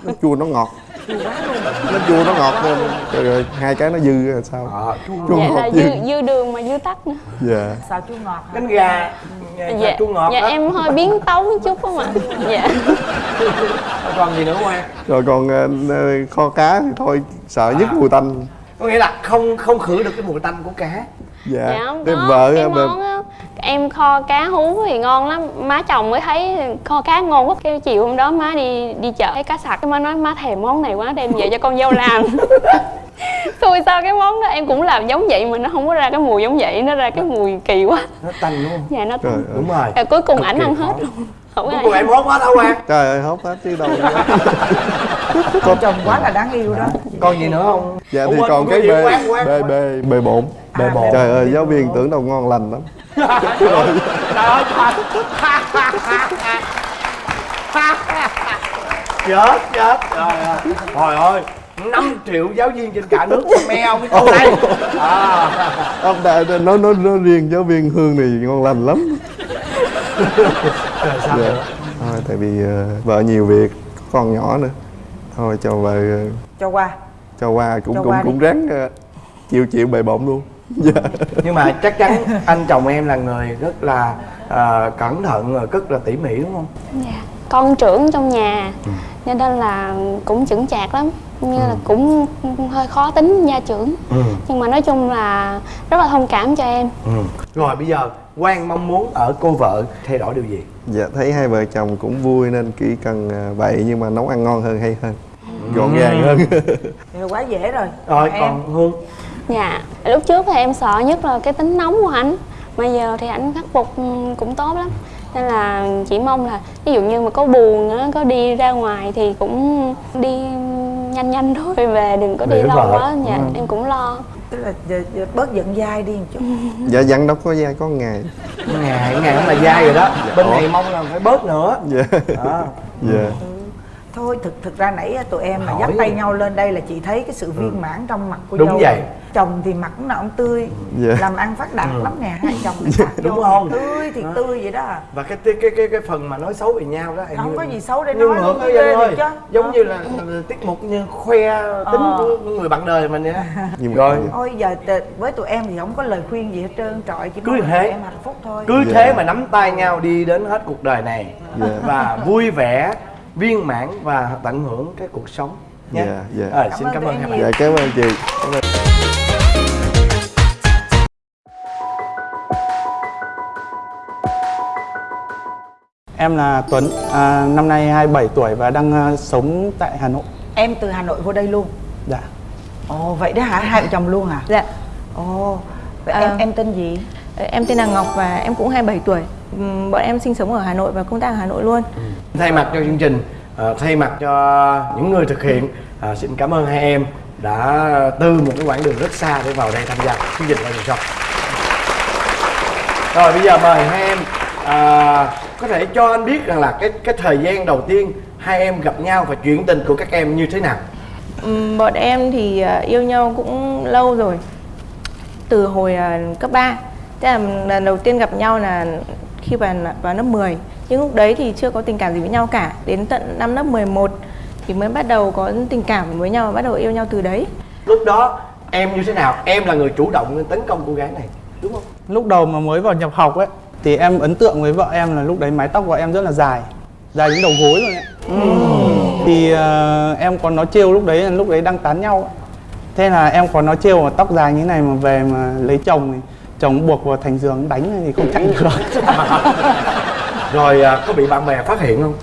nó chua nó ngọt nó chua nó ngọt lên trời ơi hai cái nó dư là sao? Chua dạ ngọt. là dư dư, dư đường mà dư tắc nữa. Dạ. Xào chua ngọt hả? cánh gà. Dạ, chua ngọt dạ đó. em hơi biến tấu một chút không ạ dạ. Còn gì nữa quan rồi còn à, à, kho cá thì thôi sợ nhất mùi tanh. Có nghĩa là không không khử được cái mùi tanh của cá. Dạ, dạ không cái có vợ cái món em kho cá hú thì ngon lắm. Má chồng mới thấy kho cá ngon quá cái chiều hôm đó má đi đi chợ thấy cá sặc. Cái má nói má thèm món này quá đem về cho con dâu làm. Xui sao cái món đó em cũng làm giống vậy mà nó không có ra cái mùi giống vậy nó ra cái mùi kỳ quá. Nó tanh đúng không? Dạ nó Trời ơi. đúng rồi. Rồi cuối cùng ảnh ăn khó. hết luôn không ai. em hốt hết hả quan trời ơi hốt hết chứ đâu con chồng quá là đáng yêu đó. Còn gì nữa không? Dạ Ủa, thì quên, còn cái quán, bê quán. bê bê bộn Bê bộn. trời ơi giáo viên tưởng đâu ngon lành lắm. Trời ơi chết chết. Trời ơi. Trời ơi 5 triệu giáo viên trên cả nước meo cái câu này à. ông đã nói nói nói riêng giáo viên hương này ngon lành lắm rồi sao dạ. nữa thôi tại vì ờ, vợ nhiều việc có con nhỏ nữa. Thôi cho vợ ờ, cho qua. cho qua cũng Cho cũng qua đi. cũng ráng ờ, chịu chịu bề bộn luôn. Dạ. Nhưng mà chắc chắn anh chồng em là người rất là à, cẩn thận rồi rất là tỉ mỉ đúng không? Dạ. Con trưởng trong nhà cho nên là cũng chững chạc lắm. Như là cũng hơi khó tính gia trưởng. Ừ. nhưng mà nói chung là rất là thông cảm cho em. Ừ. rồi bây giờ Quang mong muốn ở cô vợ thay đổi điều gì? Dạ thấy hai vợ chồng cũng vui nên chỉ cần ờ, vậy nhưng mà nấu ăn ngon hơn hay hơn. Gọn Ừ. gàng hơn. Thì quá dễ rồi. Rồi em? còn Hương? Dạ lúc trước thì em sợ nhất là cái tính nóng của ảnh. Mà giờ thì ảnh khắc phục ừ, cũng tốt lắm. Nên là chỉ mong là ví dụ như mà có buồn á có đi ra ngoài thì cũng đi nhanh nhanh thôi về đừng có đi Để lâu vợ. quá. Dạ Ừ. em cũng lo tức là giờ, giờ bớt giận dai đi một chút. Dạ dặn đâu có dai có ngày. Ngày ngày cũng là dai rồi đó. Bên Ủa? này mong là phải bớt nữa. Dạ. Đó. dạ thôi thực thực ra nãy tụi em mà dắt tay nhau lên đây là chị thấy cái sự viên mãn trong mặt của Đúng dâu vậy. rồi. chồng thì mặt lúc nào cũng tươi Dạ. làm ăn phát đạt Ừ. lắm nè hai chồng thì phát Đúng không? tươi thì Đó. tươi vậy đó và cái cái cái cái, cái phần mà nói xấu về nhau đó em không như- có gì xấu để như nói ngược Vinh ơi được chứ giống Ờ. như là tiết mục như khoe tính Ờ. của người bạn đời mình vậy mà rồi Ôi giờ với tụi em thì không có lời khuyên gì hết trơn trọi chỉ Cứ mong là thế. em hạnh phúc thôi cứ Dạ. thế mà nắm tay nhau đi đến hết cuộc đời này Dạ. và vui vẻ viên mãn và tận hưởng cái cuộc sống nhé Dạ, dạ. Ờ, Cảm xin cảm ơn em hai bạn dạ cảm ơn chị Cảm ơn. Em là Tuấn, à, năm nay 27 tuổi và đang à, sống tại Hà Nội. em từ hà nội vô đây luôn Dạ. ồ vậy đó hả hai vợ chồng luôn hả Dạ, ồ vậy À. em em tên gì em tên là Ngọc và em cũng 27 tuổi. Ừm, Bọn em sinh sống ở Hà Nội và công tác ở Hà Nội luôn. thay mặt cho chương trình ờ, thay mặt cho những người thực hiện ờ, xin cảm ơn hai em đã từ một cái quãng đường rất xa để vào đây tham gia chương trình Vòng Show rồi bây giờ mời hai em à, có thể cho anh biết rằng là cái cái thời gian đầu tiên hai em gặp nhau và chuyện tình của các em như thế nào Ừm, Bọn em thì yêu nhau cũng lâu rồi. Từ hồi cấp 3. Thế là lần đầu tiên gặp nhau là khi vào, vào lớp 10. Nhưng lúc đấy thì chưa có tình cảm gì với nhau cả. Đến tận năm lớp 11 thì mới bắt đầu có tình cảm với nhau và bắt đầu yêu nhau từ đấy. lúc đó em như thế nào em là người chủ động tấn công cô gái này đúng không Lúc đầu mà mới vào nhập học ấy thì em ấn tượng với vợ em là lúc đấy mái tóc vợ em rất là dài dài đến đầu gối rồi ấy. thì ờ, em có nói trêu lúc đấy là lúc đấy đang tán nhau thế là em có nói trêu mà tóc dài như này mà về mà lấy chồng thì chồng buộc vào thành giường đánh thì không chạy được. Rồi à, có bị bạn bè phát hiện không?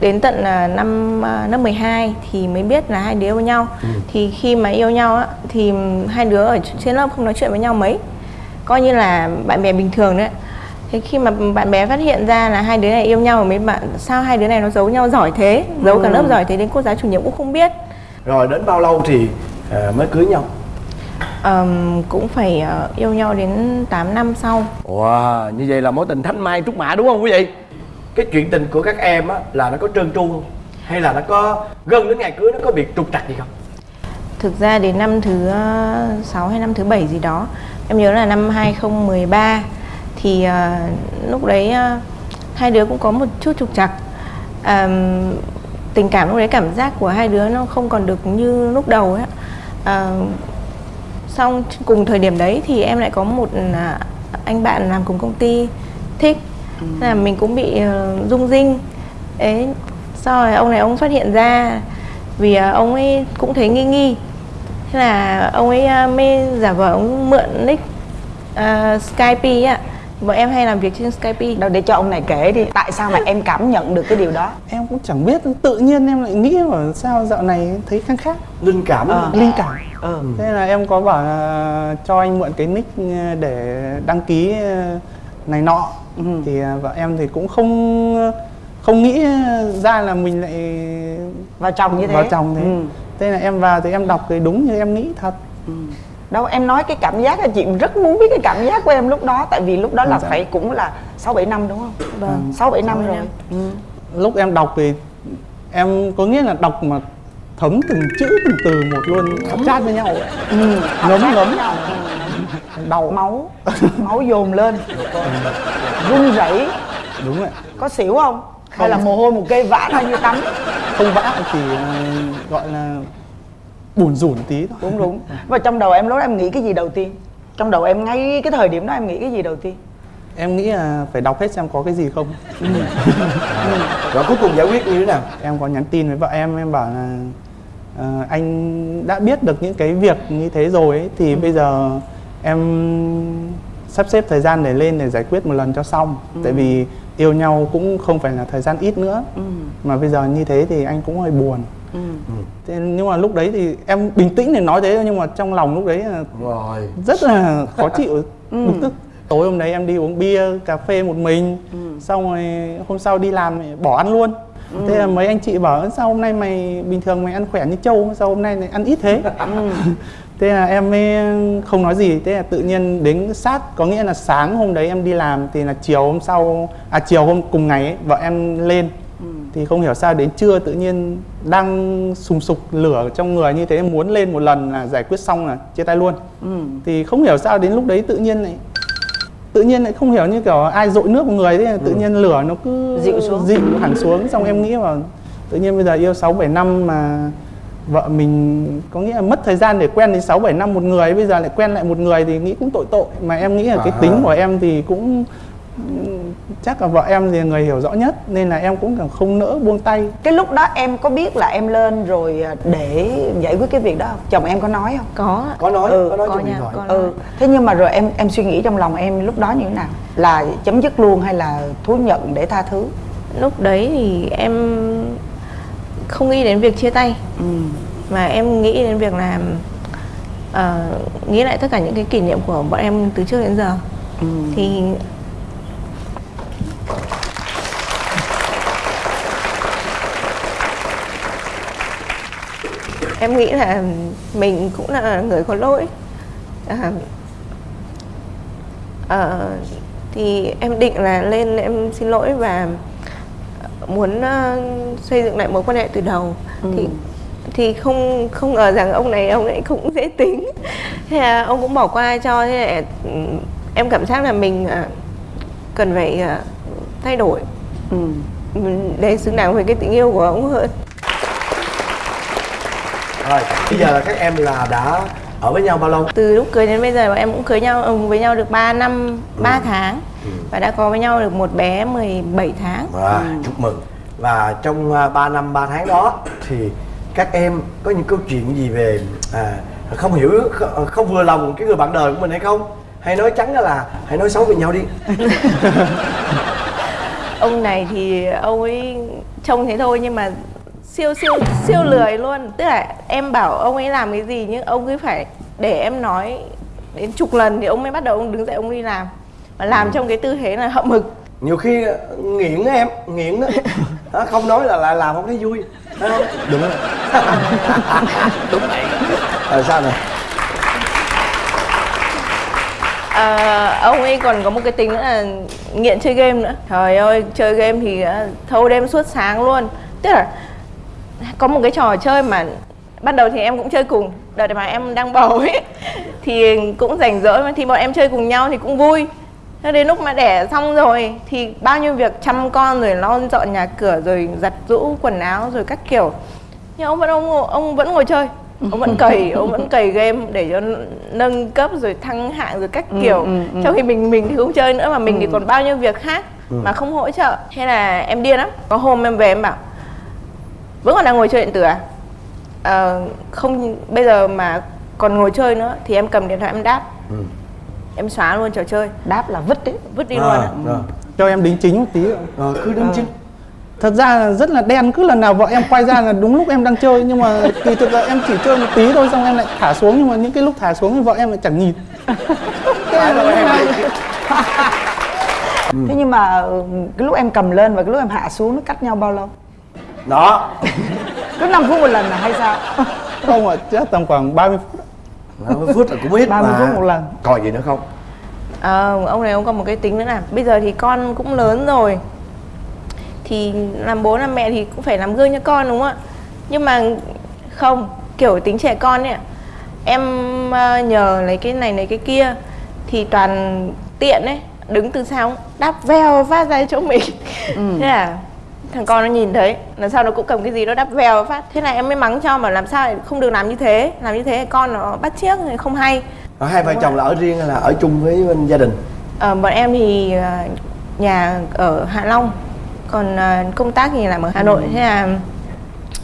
Đến tận là năm à, lớp 12 thì mới biết là hai đứa yêu nhau. Thì khi mà yêu nhau á thì hai đứa ở trên lớp không nói chuyện với nhau mấy. Coi như là bạn bè bình thường đấy. Thế khi mà bạn bè phát hiện ra là hai đứa này yêu nhau mấy bạn sao hai đứa này nó giấu nhau giỏi thế? Giấu cả lớp giỏi thế đến cô giáo chủ nhiệm cũng không biết. Rồi đến bao lâu thì à, mới cưới nhau Ờm, cũng phải ờ, yêu nhau đến 8 năm sau. Wow như vậy là mối tình thanh mai trúc mã đúng không quý vị? Cái chuyện tình của các em á là nó có trơn tru không? Hay là nó có gần đến ngày cưới nó có việc trục trặc gì không? Thực ra đến năm thứ 6 hay năm thứ 7 gì đó Em nhớ là năm 2013 Thì ờ, lúc đấy ờ, hai đứa cũng có một chút trục trặc. Ờm, Tình cảm lúc đấy cảm giác của hai đứa nó không còn được như lúc đầu ấy ạ. Xong cùng thời điểm đấy thì em lại có một à, anh bạn làm cùng công ty thích. Thế là mình cũng bị ờ, rung rinh. Ấy sau rồi ông này ông phát hiện ra vì à, ông ấy cũng thấy nghi nghi. Thế là ông ấy à, mới giả vờ ông mượn nick uh, Skype ạ bọn em hay làm việc trên Skype. Đâu để cho ông này kể đi tại sao mà em cảm nhận được cái điều đó? Em cũng chẳng biết tự nhiên em lại nghĩ là sao dạo này thấy khác khác linh cảm Ờ. linh cảm. Ừ. thế là em có bảo là cho anh mượn cái nick để đăng ký này nọ. Ừ. thì à, vợ em thì cũng không không nghĩ ra là mình lại vào chồng như thế. Vào chồng thế. Ừ. thế là em vào thì em đọc cái đúng như em nghĩ thật đâu em nói cái cảm giác là chị rất muốn biết cái cảm giác của em lúc đó tại vì lúc đó là phải cũng là sáu bảy năm đúng không? Vâng. sáu bảy năm rồi. ừ. lúc em đọc thì em có nghĩa là đọc mà thấm từng chữ từng từ một luôn chát với nhau ấy. Ừ. ngấm ngấm. đau máu máu dồn lên. Run rẩy. Đúng rồi có xỉu không? Hay là mồ hôi một cây vã ra như tắm không vã thì à, gọi là bùn rủn tí thôi. Đúng đúng. Và trong đầu em lúc đó em nghĩ cái gì đầu tiên? Trong đầu em ngay cái thời điểm đó em nghĩ cái gì đầu tiên? Em nghĩ là phải đọc hết xem có cái gì không. Rồi cuối cùng giải quyết như thế nào? Em có nhắn tin với vợ em em bảo là ờ, anh đã biết được những cái việc như thế rồi ấy, thì bây giờ em sắp xếp thời gian để lên để giải quyết một lần cho xong. Tại vì yêu nhau cũng không phải là thời gian ít nữa. Ừ. mà bây giờ như thế thì anh cũng hơi buồn Ừ. thế nhưng mà lúc đấy thì em bình tĩnh để nói thế thôi, nhưng mà trong lòng lúc đấy là rồi rất là khó chịu Ừ. bực tức tối hôm đấy em đi uống bia cà phê một mình Ừ. xong rồi hôm sau đi làm bỏ ăn luôn thế là mấy anh chị bảo "Ơ, sao hôm nay mày bình thường mày ăn khỏe như trâu sao hôm nay lại ăn ít thế Ừ. thế là em mới không nói gì thế là tự nhiên đến sát có nghĩa là sáng hôm đấy em đi làm thì là chiều hôm sau à chiều hôm cùng ngày ấy, vợ em lên Ừ. thì không hiểu sao đến trưa tự nhiên đang sùng sục lửa trong người như thế muốn lên một lần là giải quyết xong là chia tay luôn Ừ. thì không hiểu sao đến lúc đấy tự nhiên lại tự nhiên lại không hiểu như kiểu ai dội nước vào người thế tự nhiên lửa nó cứ Dịu xuống. dịu hẳn xuống xong em nghĩ vào tự nhiên bây giờ yêu 6 7 năm mà vợ mình có nghĩa là mất thời gian để quen đến 6 7 năm một người bây giờ lại quen lại một người thì nghĩ cũng tội tội mà em nghĩ là cái À. tính của em thì cũng chắc là vợ em thì người hiểu rõ nhất nên là em cũng càng không nỡ buông tay. Cái lúc đó em có biết là em lên rồi à, để giải quyết cái việc đó không? Chồng em có nói không? Có. Có nói Ừ, có nói có nha, có nói. ừ thế nhưng mà rồi em em suy nghĩ trong lòng em lúc đó như thế nào? Là chấm dứt luôn hay là thú nhận để tha thứ? Lúc đấy thì em không nghĩ đến việc chia tay. Ừ. mà em nghĩ đến việc là ờ, nghĩ lại tất cả những cái kỷ niệm của bọn em từ trước đến giờ. Ừ. thì em nghĩ là mình cũng là người có lỗi. À, ờ, thì em định là lên em xin lỗi và muốn ờ, xây dựng lại mối quan hệ từ đầu. Thì thì không không ngờ rằng ông này ông ấy cũng dễ tính. Thế là ông cũng bỏ qua cho thế là ừ, em cảm giác là mình à, cần phải à, thay đổi. Ừ. Mình- để xứng đáng với cái tình yêu của ông hơn rồi bây giờ là các em là đã ở với nhau bao lâu? Từ lúc cưới đến bây giờ bọn em cũng cưới nhau ừ, với nhau được 3 năm 3 tháng. Và đã có với nhau được một bé 17 tháng. Và chúc mừng. Và trong à, 3 năm 3 tháng đó thì các em có những câu chuyện gì về à, không hiểu không, không vừa lòng cái người bạn đời của mình hay không? Hay nói trắng là hãy nói xấu về nhau đi. Ông này thì ông ấy trông thế thôi nhưng mà siêu siêu siêu lười luôn. Tức là em bảo ông ấy làm cái gì nhưng ông cứ phải để em nói đến chục lần thì ông mới bắt đầu ông đứng dậy ông đi làm. Và làm trong cái tư thế là hậm hực. Nhiều khi nghiện á em nghiện đó Đó, không nói là lại làm không thấy vui Thấy không? Đúng rồi đúng vậy. Rồi sao nè? Ờ, ông ấy còn có một cái tính nữa là nghiện chơi game nữa. Trời ơi chơi game thì ờ, thâu đêm suốt sáng luôn. Tức là có một cái trò chơi mà ban đầu thì em cũng chơi cùng đợt mà em đang bầu ấy thì cũng rảnh rỗi mà thì bọn em chơi cùng nhau thì cũng vui Thế đến lúc mà đẻ xong rồi thì bao nhiêu việc chăm con rồi lau dọn nhà cửa rồi giặt giũ quần áo rồi các kiểu nhưng ông vẫn ông ông vẫn ngồi chơi ông vẫn cày ông vẫn cày game để cho nâng cấp rồi thăng hạng rồi các Ừ, kiểu ừ, ừ. trong khi mình mình thì không chơi nữa mà mình thì Ừ. còn bao nhiêu việc khác Ừ. mà không hỗ trợ thế là em điên lắm có hôm em về em bảo vẫn còn đang ngồi chơi điện tử à? Ờ, không bây giờ mà còn ngồi chơi nữa thì em cầm điện thoại em đáp. Ừ. em xóa luôn trò chơi. Đáp là vứt đấy. Vứt đi À, luôn á rồi. cho em đính chính một tí. Ạ. Rồi, cứ đính chính. thật ra là rất là đen cứ lần nào vợ em quay ra là đúng lúc em đang chơi nhưng mà kỳ thực là em chỉ chơi một tí thôi xong em lại thả xuống nhưng mà những cái lúc thả xuống thì vợ em lại chẳng nhìn. Phải rồi em thế nhưng mà ừ, cái lúc em cầm lên và cái lúc em hạ xuống nó cách nhau bao lâu đó. Cứ 5 phút một lần là hay sao? Không ạ chắc tầm khoảng 30 phút. 30 phút là cũng ít 30 mà. phút một lần. Còn gì nữa không? Ờ, ông này ông có một cái tính nữa là bây giờ thì con cũng lớn rồi. Thì làm bố làm mẹ thì cũng phải làm gương cho con đúng không ạ? Nhưng mà không kiểu tính trẻ con ấy em ờ, nhờ lấy cái này lấy cái kia thì toàn tiện ấy đứng từ sau đáp vèo phát ra chỗ mình. Thế là thằng con nó nhìn thấy lần sau nó cũng cầm cái gì nó đắp vèo phát. Thế là em mới mắng cho mà làm sao lại không được làm như thế. Làm như thế con nó bắt chiếc thì không hay. Rồi hai vợ chồng là ở riêng hay là ở chung với bên gia đình? Ờ, bọn em thì ờ, nhà ở Hạ Long. Còn ờ, công tác thì làm ở Hà Nội. Thế là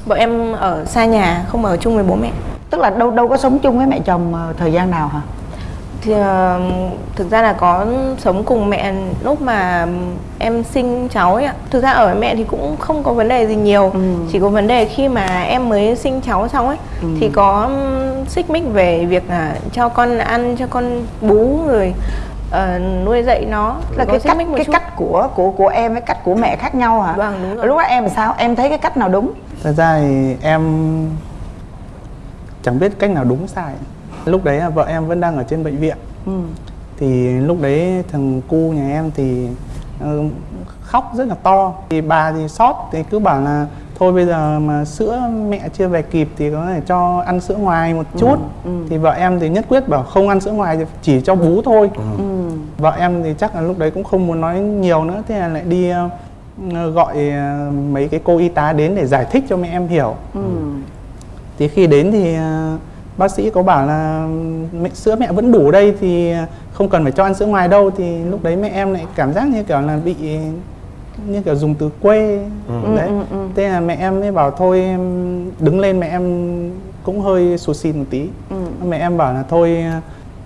bọn em ở xa nhà không ở chung với bố mẹ. Tức là đâu đâu có sống chung với mẹ chồng ờ, thời gian nào hả thì ờ, thực ra là có sống cùng mẹ lúc mà em sinh cháu ấy ạ. Thực ra ở với mẹ thì cũng không có vấn đề gì nhiều. Chỉ có vấn đề khi mà em mới sinh cháu xong ấy Ừ. thì có xích mích về việc là cho con ăn cho con bú rồi ờ, nuôi dạy nó. Là cái cách cái chút. cách của của của em với cách của mẹ khác nhau hả? Vâng, đúng rồi. lúc đó em sao? Em thấy cái cách nào đúng? Thật ra thì em chẳng biết cách nào đúng sai lúc đấy là vợ em vẫn đang ở trên bệnh viện. Ừ. thì lúc đấy thằng cu nhà em thì ờ, khóc rất là to. Thì bà thì sót thì cứ bảo là thôi bây giờ mà sữa mẹ chưa về kịp thì có thể cho ăn sữa ngoài một chút. thì vợ em thì nhất quyết bảo không ăn sữa ngoài thì chỉ cho bú thôi. Ừ. vợ em thì chắc là lúc đấy cũng không muốn nói nhiều nữa thế là lại đi ờ, gọi ờ, mấy cái cô y tá đến để giải thích cho mẹ em hiểu. Ừ. thì khi đến thì bác sĩ có bảo là mẹ, sữa mẹ vẫn đủ đây thì không cần phải cho ăn sữa ngoài đâu thì lúc đấy mẹ em lại cảm giác như kiểu là bị như kiểu dùng từ quê Ừ, đấy ừ, ừ. thế là mẹ em mới bảo thôi em đứng lên mẹ em cũng hơi sụt xịt một tí Ừ. mẹ em bảo là thôi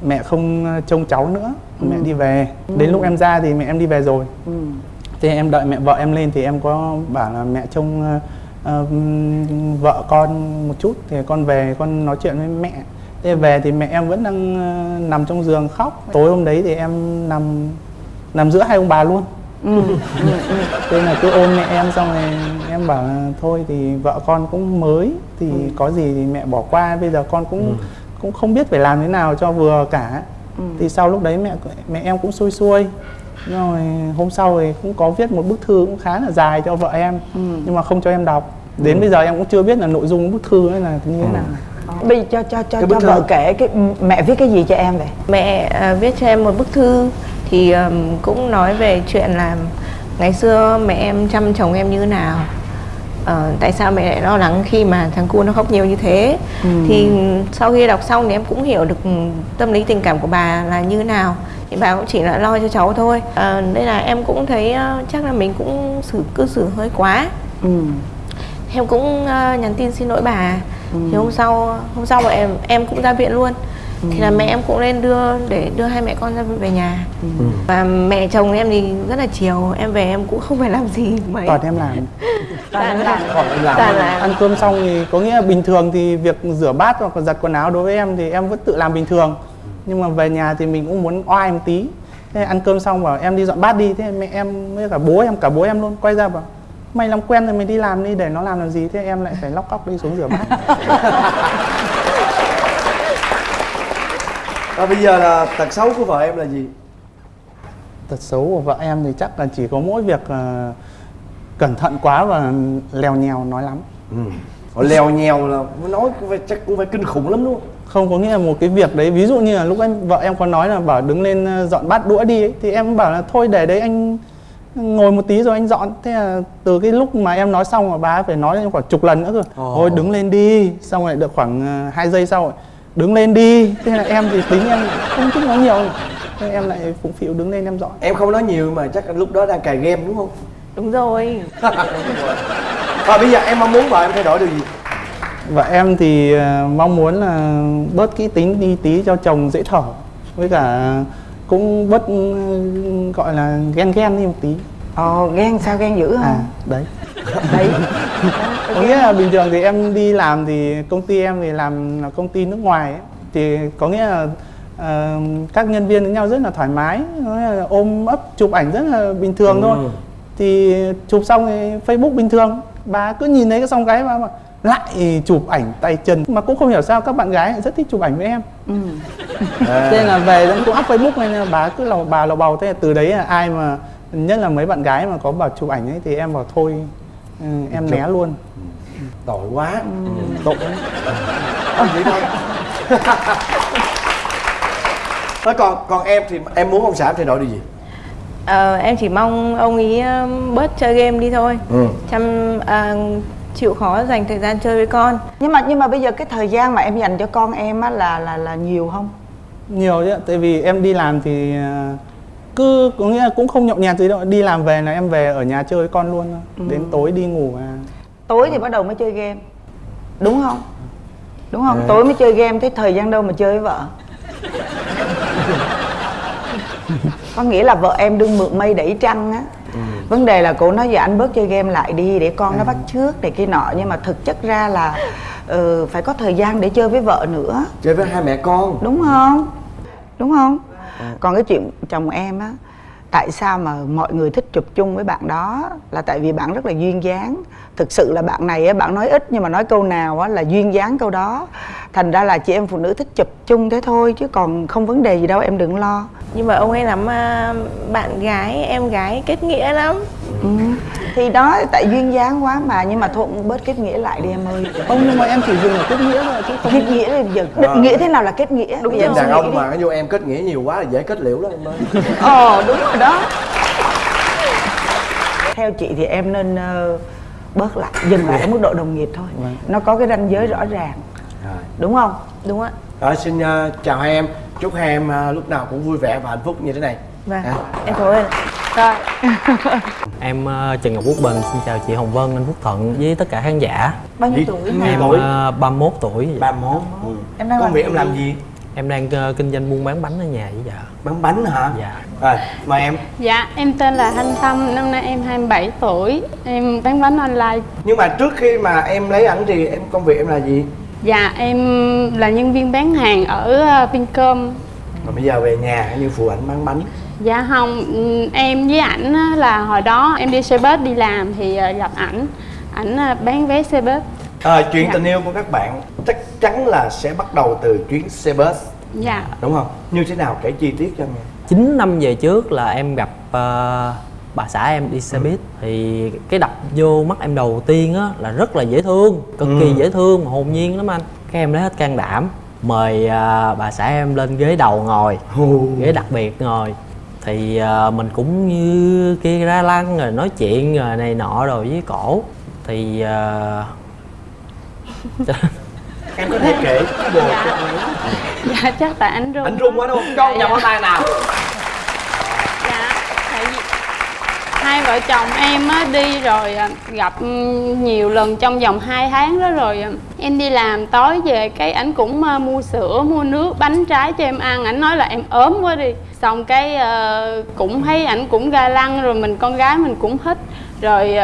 mẹ không trông cháu nữa mẹ Ừ. đi về Ừ. đến lúc em ra thì mẹ em đi về rồi Ừ. thế em đợi mẹ vợ em lên thì em có bảo là mẹ trông ờ, vợ con một chút thì con về con nói chuyện với mẹ. Thế về thì mẹ em vẫn đang ờ, nằm trong giường khóc. Tối hôm đấy thì em nằm nằm giữa hai ông bà luôn. Ừ. thế là cứ ôm mẹ em xong rồi em bảo là thôi thì vợ con cũng mới thì có gì thì mẹ bỏ qua bây giờ con cũng cũng không biết phải làm thế nào cho vừa cả. Ừ. thì sau lúc đấy mẹ mẹ em cũng xuôi xuôi rồi hôm sau thì cũng có viết một bức thư cũng khá là dài cho vợ em Ừ. nhưng mà không cho em đọc. Đến bây giờ em cũng chưa biết là nội dung bức thư ấy là như thế nào. Bây giờ cho cho cho, cho vợ kể cái mẹ viết cái gì cho em vậy? Mẹ à, viết cho em một bức thư thì ừm, cũng nói về chuyện là ngày xưa mẹ em chăm chồng em như thế nào. Ờ, tại sao mẹ lại lo lắng khi mà thằng cu nó khóc nhiều như thế? Ừ. thì sau khi đọc xong thì em cũng hiểu được tâm lý tình cảm của bà là như thế nào thì bà cũng chỉ là lo cho cháu thôi. Ờ, nên là em cũng thấy ờ, chắc là mình cũng xử cư xử hơi quá. Ừ. em cũng ờ, nhắn tin xin lỗi bà. Ừ. thì hôm sau hôm sau mà em em cũng ra viện luôn. Thì là mẹ em cũng lên đưa để đưa hai mẹ con ra về nhà. Và mẹ chồng em thì rất là chiều. Em về em cũng không phải làm gì mấy. Toàn em làm. Toàn làm. Còn em làm. toàn làm. Ăn cơm xong thì có nghĩa là bình thường thì việc rửa bát hoặc là giặt quần áo đối với em thì em vẫn tự làm bình thường nhưng mà về nhà thì mình cũng muốn oai một tí. Thế ăn cơm xong bảo em đi dọn bát đi. Thế mẹ em với cả bố em cả bố em luôn quay ra bảo mày làm quen rồi mày đi làm đi để nó làm làm gì? Thế em lại phải lóc cóc đi xuống rửa bát. Và bây giờ là tật xấu của vợ em là gì? Tật xấu của vợ em thì chắc là chỉ có mỗi việc ờ, cẩn thận quá và lèo nhèo nói lắm. Ừ. Lèo nhèo là nói cũng phải, chắc cũng phải kinh khủng lắm đúng không không có nghĩa là một cái việc đấy ví dụ như là lúc em vợ em có nói là bảo đứng lên ờ, dọn bát đũa đi ấy, thì em bảo là thôi để đấy anh ngồi một tí rồi anh dọn. Thế là từ cái lúc mà em nói xong mà bà phải nói khoảng chục lần nữa cơ. Ồ. thôi đứng lên đi. Xong rồi được khoảng ờ, hai giây sau rồi đứng lên đi. Thế là em thì tính em không thích nói nhiều thế em lại phụng phịu đứng lên em dọn. Em không nói nhiều mà chắc là lúc đó đang cài game đúng không? Đúng rồi. Và bây giờ em mong muốn vợ em thay đổi điều gì Và em thì ờ, mong muốn là bớt kỹ tính đi tí cho chồng dễ thở Với cả cũng bớt ừ, gọi là ghen ghen đi một tí Ồ, ghen sao ghen dữ À không? đấy Đấy. Có nghĩa là bình thường thì em đi làm thì công ty em thì làm là công ty nước ngoài ấy. Thì có nghĩa là ờ, các nhân viên với nhau rất là thoải mái là ôm ấp chụp ảnh rất là bình thường thôi Ừ. thì chụp xong thì Facebook bình thường bà cứ nhìn thấy cái xong cái mà, mà lại chụp ảnh tay chân. Mà cũng không hiểu sao các bạn gái lại rất thích chụp ảnh với em. Ừ. À. thế nên là về cũng up Facebook nên là bà cứ lầu bà lầu bầu. Thế là từ đấy là ai mà nhất là mấy bạn gái mà có bảo chụp ảnh ấy thì em bảo thôi ừ, em Chụp. né luôn. Tội quá. Tội Ờ, vậy thôi Thôi còn còn em thì em muốn ông xã thay đổi điều gì? Ờ, em chỉ mong ông ý bớt chơi game đi thôi. Ừ. chăm à, chịu khó dành thời gian chơi với con Nhưng mà nhưng mà bây giờ cái thời gian mà em dành cho con em á là là là nhiều không? nhiều chứ ạ. tại vì em đi làm thì ờ, cứ có nghĩa là cũng không nhậu nhẹt gì đâu đi làm về là em về ở nhà chơi với con luôn. Ừ. đến tối đi ngủ à Tối thì bắt đầu mới chơi game. Đúng không? Đúng không? À. Tối mới chơi game thế thời gian đâu mà chơi với vợ? Có nghĩa là vợ em đương mượn mây đẩy trăng á. Vấn đề là cô nói giờ anh bớt chơi game lại đi để con nó bắt trước để kia nọ. Nhưng mà thực chất ra là ừ, phải có thời gian để chơi với vợ nữa. chơi với hai mẹ con. Đúng không? Đúng không? Còn cái chuyện chồng em á tại sao mà mọi người thích chụp chung với bạn đó? Là tại vì bạn rất là duyên dáng. Thực sự là bạn này á, bạn nói ít nhưng mà nói câu nào á là duyên dáng câu đó. Thành ra là chị em phụ nữ thích chụp chung thế thôi chứ còn không vấn đề gì đâu, em đừng lo. Nhưng mà ông ấy lắm à, bạn gái, em gái kết nghĩa lắm ừ. thì đó tại duyên dáng quá mà nhưng mà thôi bớt kết nghĩa lại đi em ơi. Không nhưng mà em chỉ dừng ở kết nghĩa thôi chứ không kết nghĩa là giờ định Ờ. nghĩa thế nào là kết nghĩa? Đúng em đàn ông mà cái vô em kết nghĩa nhiều quá là dễ kết liễu lắm em ơi. Ờ đúng rồi đó. Theo chị thì em nên ờ, bớt lại dừng lại ở mức độ đồng nghiệp thôi. Nó có cái ranh giới rõ ràng. Rồi. đúng không? Đúng ạ. Rồi, xin ờ, chào hai em. Chúc hai em lúc nào cũng vui vẻ và hạnh phúc như thế này vâng À. em cảm ơn rồi Em ờ, Trần Ngọc Quốc Bình xin chào chị Hồng Vân, anh Phúc Thuận với tất cả khán giả. bao nhiêu tuổi? Em tuổi? ờ, 31 tuổi. 31 ừ. Em đang công làm việc gì? em làm gì Em đang ờ, kinh doanh buôn bán bánh ở nhà với vợ. bán bánh hả Dạ. rồi mời em Dạ, em tên là Thanh Tâm, năm nay em 27 tuổi Em bán bánh online nhưng mà trước khi mà em lấy ảnh thì em công việc em là gì Dạ, em là nhân viên bán hàng ở ờ, Vincom mà bây giờ về nhà như phụ ảnh bán bánh Dạ không, ừm, em với ảnh á, là hồi đó em đi xe bus đi làm thì ờ, gặp ảnh. Ảnh ờ, bán vé xe bus. À, chuyện Dạ. tình yêu của các bạn chắc chắn là sẽ bắt đầu từ chuyến xe bus. Dạ, đúng không? Như thế nào kể chi tiết cho nghe. 9 năm về trước là em gặp ờ, bà xã em đi xe buýt. Thì cái đập vô mắt em đầu tiên á là rất là dễ thương, cực kỳ Ừ. dễ thương, hồn nhiên lắm anh. Cái em lấy hết can đảm mời ờ, bà xã em lên ghế đầu ngồi, ghế đặc biệt ngồi thì ờ, mình cũng như kia ra lăng rồi nói chuyện rồi này nọ rồi với cổ. Thì ờ, em có thể kể cái ấy. dạ chắc tại anh run anh run quá đúng không? Cho Dạ, nhập vào tay nào dạ tại vì hai vợ chồng em á, đi rồi à, gặp ừ, nhiều lần trong vòng 2 tháng đó rồi à. em đi làm, tối về cái ảnh cũng à, mua sữa, mua nước, bánh trái cho em ăn. Ảnh nói là em ốm quá đi. Xong cái ờ, cũng thấy ảnh cũng ga lăng, rồi mình, con gái mình cũng thích rồi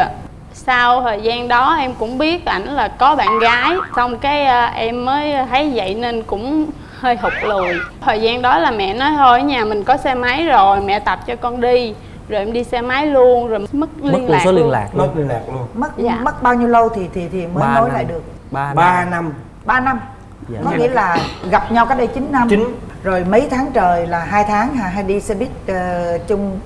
sau thời gian đó em cũng biết ảnh là có bạn gái. Xong cái em mới thấy vậy nên cũng hơi hụt lùi. Thời gian đó là mẹ nói, thôi, ở nhà mình có xe máy rồi, mẹ tập cho con đi rồi em đi xe máy luôn rồi mất liên mất lạc số liên luôn. lạc mất luôn liên lạc luôn. Mất Dạ. mất bao nhiêu lâu thì thì thì mới Ba nối năm. lại được? Ba ba năm. năm. 3 năm. Dạ. có nghĩa là gặp nhau cách đây 9 năm. Chín. rồi mấy tháng trời là hai tháng hả? Hay đi xe buýt ờ, chung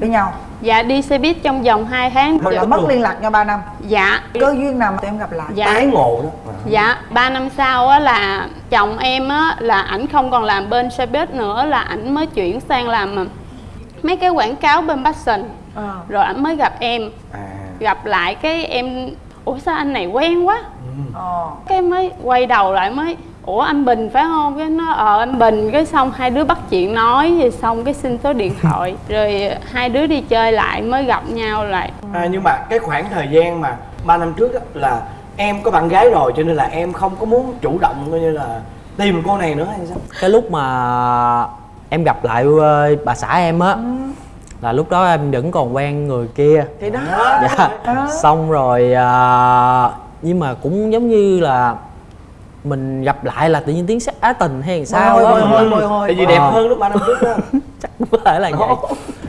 với nhau? Dạ đi xe buýt trong vòng 2 tháng. Rồi là mất liên lạc nhau 3 năm. Dạ. Cơ duyên nào mà tụi em gặp lại? Dạ. Tái ngộ đó. Dạ, 3 năm sau á là chồng em á là ảnh không còn làm bên xe buýt nữa là ảnh mới chuyển sang làm mấy cái quảng cáo bên Passion. Ờ. Rồi ảnh mới gặp em, à gặp lại cái em ủa sao anh này quen quá. Ờ. Cái mới quay đầu lại mới ủa anh Bình phải không? Cái nó ờ anh Bình cái xong hai đứa bắt chuyện nói rồi xong cái xin số điện thoại rồi hai đứa đi chơi lại mới gặp nhau lại. À, nhưng mà cái khoảng thời gian mà 3 năm trước á, là em có bạn gái rồi cho nên là em không có muốn chủ động coi như là tìm cô này nữa hay sao? cái lúc mà em gặp lại ờ, bà xã em á là lúc đó em vẫn còn quen người kia. Thì đó. Dạ. Xong rồi à, nhưng mà cũng giống như là mình gặp lại là tự nhiên tiếng sắc á tình hay sao hồi, bồi Tại vì đẹp hơn lúc 3 năm trước đó. có thể là vậy.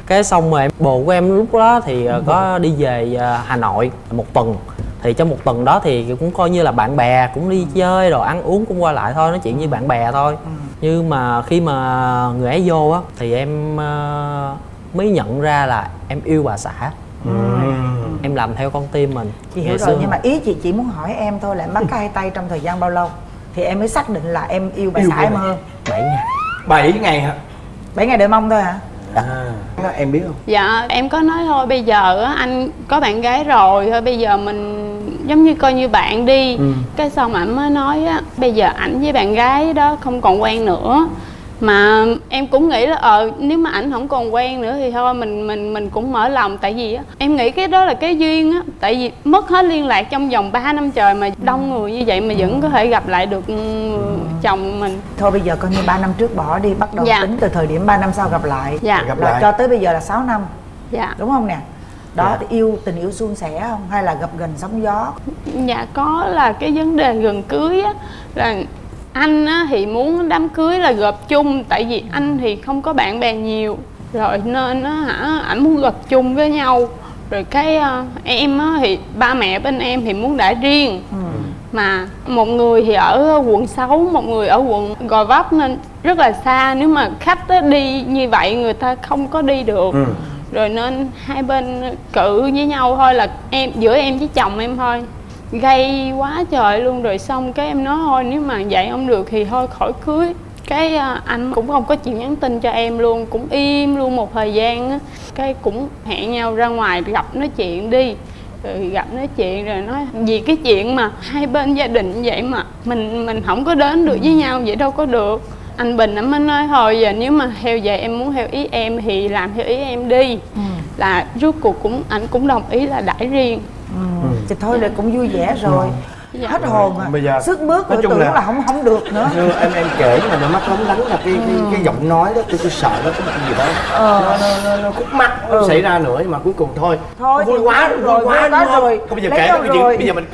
Cái xong rồi bồ của em lúc đó thì ờ, có đi về ờ, hà nội một tuần. Thì trong một tuần đó thì cũng coi như là bạn bè cũng đi chơi rồi ăn uống cũng qua lại thôi nói chuyện như bạn bè thôi nhưng mà khi mà người ấy vô á thì em ờ, mới nhận ra là em yêu bà xã. Em làm theo con tim mình. Chị hiểu Ngày rồi xưa nhưng mà ý chị chỉ muốn hỏi em thôi là em bắt hai tay trong thời gian bao lâu? Thì em mới xác định là em yêu bà Yêu xã em hơn. 7 ngày. 7 ngày hả? 7 ngày đợi mong thôi hả? À, em biết không? Dạ em có nói thôi bây giờ á, anh có bạn gái rồi thôi bây giờ mình giống như coi như bạn đi. Ừ. cái xong ảnh mới nói á bây giờ ảnh với bạn gái đó không còn quen nữa. Mà em cũng nghĩ là ờ nếu mà ảnh không còn quen nữa thì thôi mình mình mình cũng mở lòng. Tại vì á em nghĩ cái đó là cái duyên á. Tại vì mất hết liên lạc trong vòng 3 năm trời mà đông người như vậy mà vẫn có thể gặp lại được ừ, chồng mình. Thôi bây giờ coi như 3 năm trước bỏ đi bắt đầu Dạ. tính từ thời điểm 3 năm sau gặp lại. Dạ. Gặp lại. cho tới bây giờ là 6 năm. Dạ. Đúng không nè đó Dạ. thì yêu tình yêu suôn sẻ không? Hay là gặp gần sóng gió? Dạ có là cái vấn đề gần cưới á là anh á, thì muốn đám cưới là gộp chung tại vì anh thì không có bạn bè nhiều. Rồi nên á hả ảnh muốn gộp chung với nhau. Rồi cái ờ, em á, thì ba mẹ bên em thì muốn đã riêng. Mà một người thì ở quận 6, một người ở quận Gò Vấp nên rất là xa. Nếu mà khách á, đi như vậy người ta không có đi được. Ừ rồi nên hai bên cự với nhau thôi, là em, giữa em với chồng em thôi. Gây quá trời luôn, rồi xong cái em nói thôi, nếu mà vậy không được thì thôi, khỏi cưới. Cái à, anh cũng không có chịu nhắn tin cho em luôn, cũng im luôn một thời gian á. Cái cũng hẹn nhau ra ngoài gặp nói chuyện đi. Rồi gặp nói chuyện rồi nói vì cái chuyện mà hai bên gia đình vậy mà mình mình không có đến được với nhau, vậy đâu có được anh bình anh mới nói thôi giờ nếu mà theo vậy em muốn theo ý em thì làm theo ý em đi. Là rốt cuộc cũng anh cũng đồng ý là đãi riêng. Ừ. thì thôi là cũng vui vẻ rồi Dạ. hết hồn à. Bây giờ, sức bước nói chung tưởng là- là... không không được nữa. Như em em kể mà đôi mắt lóng lánh là cái cái, cái giọng nói đó tôi, tôi sợ nó có một cái gì đó. Ờ. nó, nó, nó, nó khúc mắc nó Ừ. xảy ra nữa nhưng mà cuối cùng thôi. Thôi vui quá rồi, quá vui quá đúng không? rồi. Không bây giờ kể cái chuyện bây giờ mình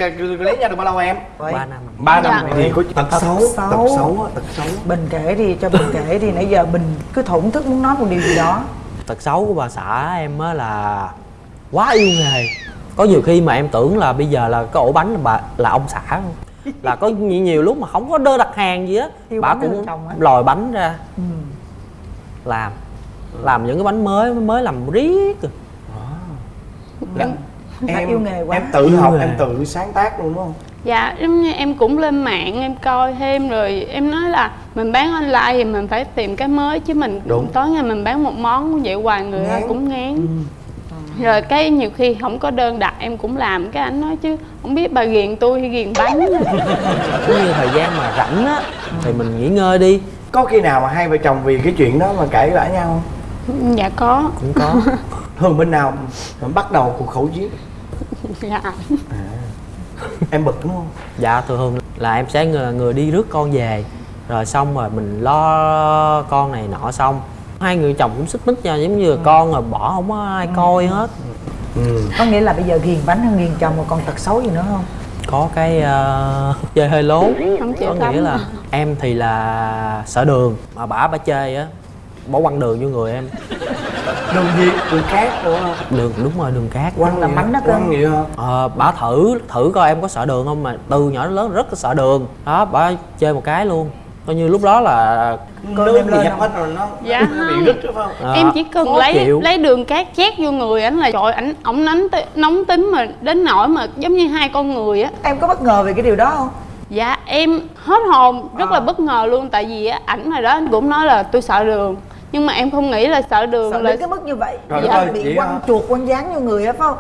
lấy nhau được bao lâu em? Ba năm. Ba năm Dạ. thì có tật xấu tật xấu á, tật xấu. Bình kể đi cho bình kể đi. Nãy giờ bình cứ thổn thức muốn nói một điều gì đó. Tật xấu của bà xã em á là quá yêu nghề có nhiều khi mà em tưởng là bây giờ là cái ổ bánh là bà là ông xã luôn. là có nhiều, nhiều lúc mà không có đơn đặt hàng gì á bà cũng lòi bánh ra ừ. làm làm những cái bánh mới mới làm riết rồi. Là Phải em yêu nghề quá. em tự Yêu học nghề. em tự sáng tác luôn đúng không Dạ, giống như em cũng lên mạng em coi thêm rồi em nói là mình bán online thì mình phải tìm cái mới chứ mình Đúng. tối ngày mình bán một món vậy hoài người ta Ngán. cũng ngán. Rồi cái nhiều khi không có đơn đặt em cũng làm. Cái anh nói chứ không biết bà ghiền tôi hay ghiền bánh. Cứ như thời gian mà rảnh á thì mình nghỉ ngơi đi. Có khi nào mà hai vợ chồng vì cái chuyện đó mà cãi vã nhau không? Dạ có. Cũng có. Thường bên nào mà bắt đầu cuộc khẩu chiến? Dạ. Em bực đúng không? Dạ thường là em sẽ người, người đi rước con về. Rồi xong rồi mình lo con này nọ xong hai người chồng cũng xích mích nhau giống như là con rồi bỏ không có ai coi hết. Có nghĩa là bây giờ ghiền bánh hơn ghiền chồng mà còn tật xấu gì nữa không? Có cái ờ, chơi hơi lố. Không chịu có nghĩa là em thì là sợ đường mà bả bả chơi á bỏ quăng đường vô người em. Đường gì? Đường cát đúng không đường đúng rồi đường cát. Quăng Làm bánh đó cơ. quăng gì hả? ờ bả thử thử coi em có sợ đường không mà từ nhỏ đến lớn rất là sợ đường. Đó bả chơi một cái luôn coi như lúc đó là nước bị dập hết rồi nó Dạ bị không. rít đúng không? Ờ, em chỉ cần khó lấy chịu. lấy đường cát chét vô người ảnh là trời ảnh ổng nóng nóng tính mà đến nỗi mà giống như hai con người á. Em có bất ngờ về cái điều đó không? Dạ em hết hồn rất là bất ngờ luôn tại vì á ảnh hồi đó anh cũng nói là tôi sợ đường nhưng mà em không nghĩ là sợ đường sợ là đến cái mức như vậy. Đất dạ, ơi, bị quăng hả? chuột quăng dán vô người á phải không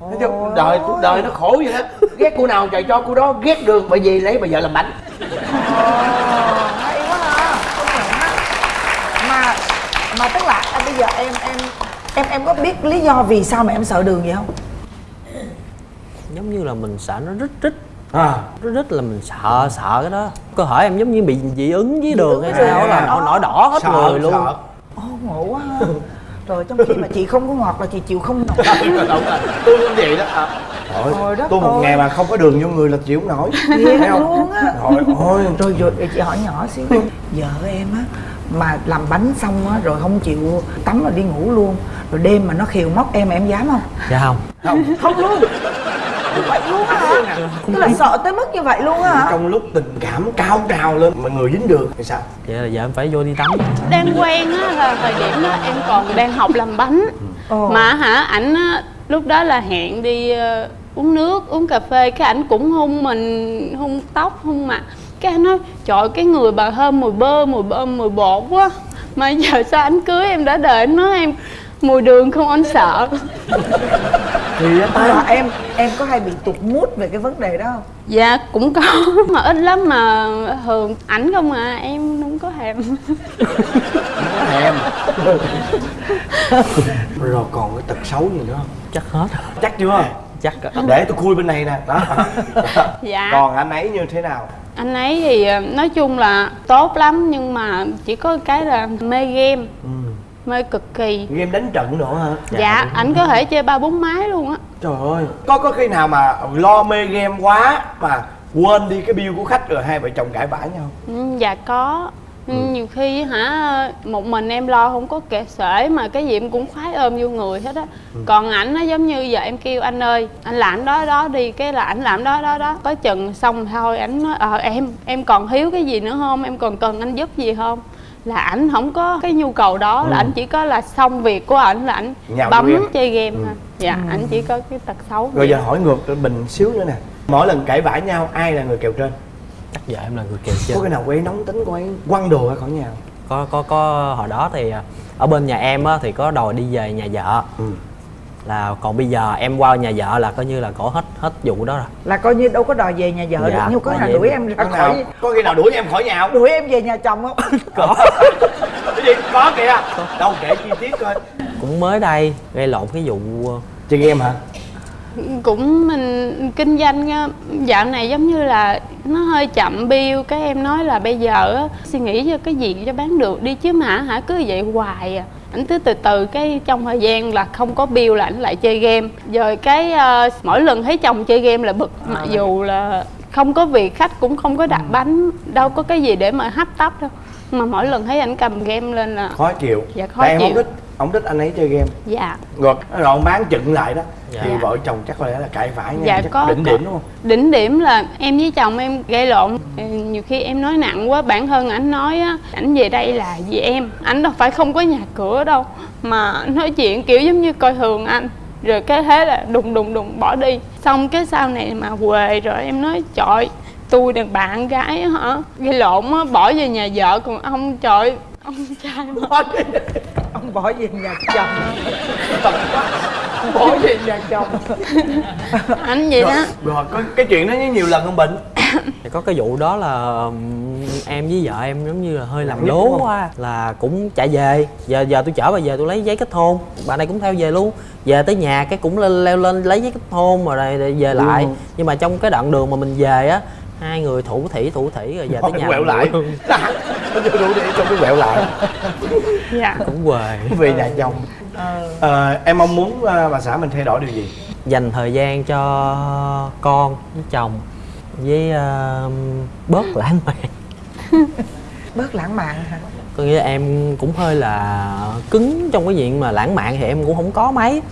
Nói chung đời cuộc đời nó khổ vậy đó. Ghét cô nào chạy cho cô đó ghét đường bởi vì lấy bà vợ làm bánh. Hay quá ha. Công nhận á mà mà tức là à, bây giờ em em em em có biết lý do vì sao mà em sợ đường vậy không? Giống như là mình sợ nó rít rít. À. Rít rít là mình sợ sợ cái đó. Cơ thể em giống như bị dị ứng với đường hay sao là nó nổi đỏ hết Sợ, người luôn. sợ. Ồ ngộ quá ha Rồi trong khi mà chị không có ngọt là chị chịu không nổi. Tôi cũng vậy đó. À. Trời Thôi, đất tôi một ơi. ngày mà không có đường vô người là chịu không nổi. Thiệt Thấy không? luôn á. Rồi ôi Rồi rồi để chị hỏi nhỏ xíu. Vợ em á Mà làm bánh xong á Rồi không chịu tắm rồi đi ngủ luôn. Rồi đêm mà nó khiều móc em em dám không? Dạ không không. Không luôn vậy luôn á hả? Tức là sợ tới mức như vậy luôn á hả? Trong lúc tình cảm cao trào lên mà người dính đường thì sao? Vậy là giờ em phải vô đi tắm. Đang quen á là thời điểm đó em còn đang học làm bánh. Ồ. mà hả ảnh á, lúc đó là hẹn đi ờ, uống nước uống cà phê cái ảnh cũng hung mình hung tóc hung mặt. Cái anh nói trời cái người bà thơm mùi bơ mùi bơ mùi bột quá. Mà giờ sao anh cưới em đã đợi anh nói em mùi đường không anh sợ. Thì Mà em em có hay bị tụt mút về cái vấn đề đó không? Dạ cũng có mà ít lắm mà thường ảnh không à em không có thèm. Thèm. Rồi còn cái tật xấu gì nữa không? Chắc hết. Chắc chưa? Chắc để tôi khui bên này nè. Đó. Dạ. còn anh ấy như thế nào? Anh ấy thì ờ, nói chung là tốt lắm nhưng mà chỉ có cái là mê game mê cực kỳ. Game đánh trận nữa hả? Dạ ảnh có thể chơi ba bốn máy luôn á. Trời ơi có có khi nào mà lo mê game quá mà quên đi cái bill của khách rồi hai vợ chồng cãi vã nhau ừ, dạ có. Ừ, nhiều khi hả một mình em lo không có kệ sể mà cái gì em cũng khoái ôm vô người hết á. Còn ảnh nó giống như giờ em kêu anh ơi anh làm đó đó đi cái là ảnh làm đó đó đó. Có chừng xong thôi ảnh nói ờ em em còn thiếu cái gì nữa không? Em còn cần anh giúp gì không là ảnh không có cái nhu cầu đó là ảnh chỉ có là xong việc của ảnh là ảnh Nhào bấm chơi game thôi. Dạ ảnh chỉ có cái tật xấu rồi giờ hỏi ngược mình xíu nữa nè. Mỗi lần cãi vã nhau ai là người kèo trên? Chắc giờ em là người kèo trên. Có cái nào cô ấy nóng tính cô ấy quăng đồ ra khỏi nhà. Không? có có có hồi đó thì à, ở bên nhà em á thì có đòi đi về nhà vợ. Ừ. là còn bây giờ em qua nhà vợ là coi như là cổ hết hết vụ đó rồi. Là coi như đâu có đòi về nhà vợ Dạ, được nhưng có nào đuổi em ra có nào? khỏi có khi nào đuổi em khỏi nhà không? Đuổi em về nhà chồng không? Có. Cái gì? Có kìa. Đâu kể chi tiết coi. Cũng mới đây gây lộn cái vụ ờ, chơi game hả? Cũng mình kinh doanh dạo này giống như là nó hơi chậm bill cái em nói là bây giờ á, suy nghĩ cho cái gì cho bán được đi chứ mà hả? Cứ vậy hoài à ảnh cứ từ từ cái trong thời gian là không có bill là ảnh lại chơi game. Rồi cái ờ, mỗi lần thấy chồng chơi game là bực mặc dù là không có việc khách cũng không có đặt bánh đâu có cái gì để mà hấp tấp đâu. Mà mỗi lần thấy ảnh cầm game lên là khó chịu. Dạ, khó Tại em không chịu. thích không thích anh ấy chơi game. Dạ. Rồi rồi ông bán chừng lại đó. Dạ. thì vợ chồng chắc có lẽ là cãi vã nhau Dạ, chắc có- đỉnh điểm đúng không? Đỉnh điểm là em với chồng em gây lộn. Ừ, nhiều khi em nói nặng quá bản thân ảnh nói á ảnh về đây là vì em. Ảnh đâu phải không có nhà cửa đâu mà nói chuyện kiểu giống như coi thường anh. Rồi cái thế là đùng đùng đùng bỏ đi. Xong cái sau này mà quề rồi em nói trời tôi đàn bạn gái á hả? Gây lộn á bỏ về nhà vợ còn ông trời ông trai mà. ông bỏ về nhà chồng. Bỏ về nhà chồng. Anh vậy rồi, đó. Rồi có cái chuyện đó nhiều lần không bệnh Thì có cái vụ đó là ừm, em với vợ em giống như là hơi làm lố quá là cũng chạy về. Giờ giờ tôi chở bà về tôi lấy giấy kết hôn. Bà này cũng theo về luôn. Về tới nhà cái cũng lên leo lên lấy giấy kết hôn rồi về lại. Ừ. nhưng mà trong cái đoạn đường mà mình về á hai người thủ thỉ thủ thỉ rồi về tới nhà quẹo lại. nó chưa đủ để cho cái quẹo lại. Dạ. Cũng quề. Về nhà chồng. Ờ, em mong muốn ờ, bà xã mình thay đổi điều gì? Dành thời gian cho con với chồng với ờ, bớt lãng mạn. Bớt lãng mạn hả? Có nghĩa là em cũng hơi là cứng trong cái chuyện mà lãng mạn thì em cũng không có mấy.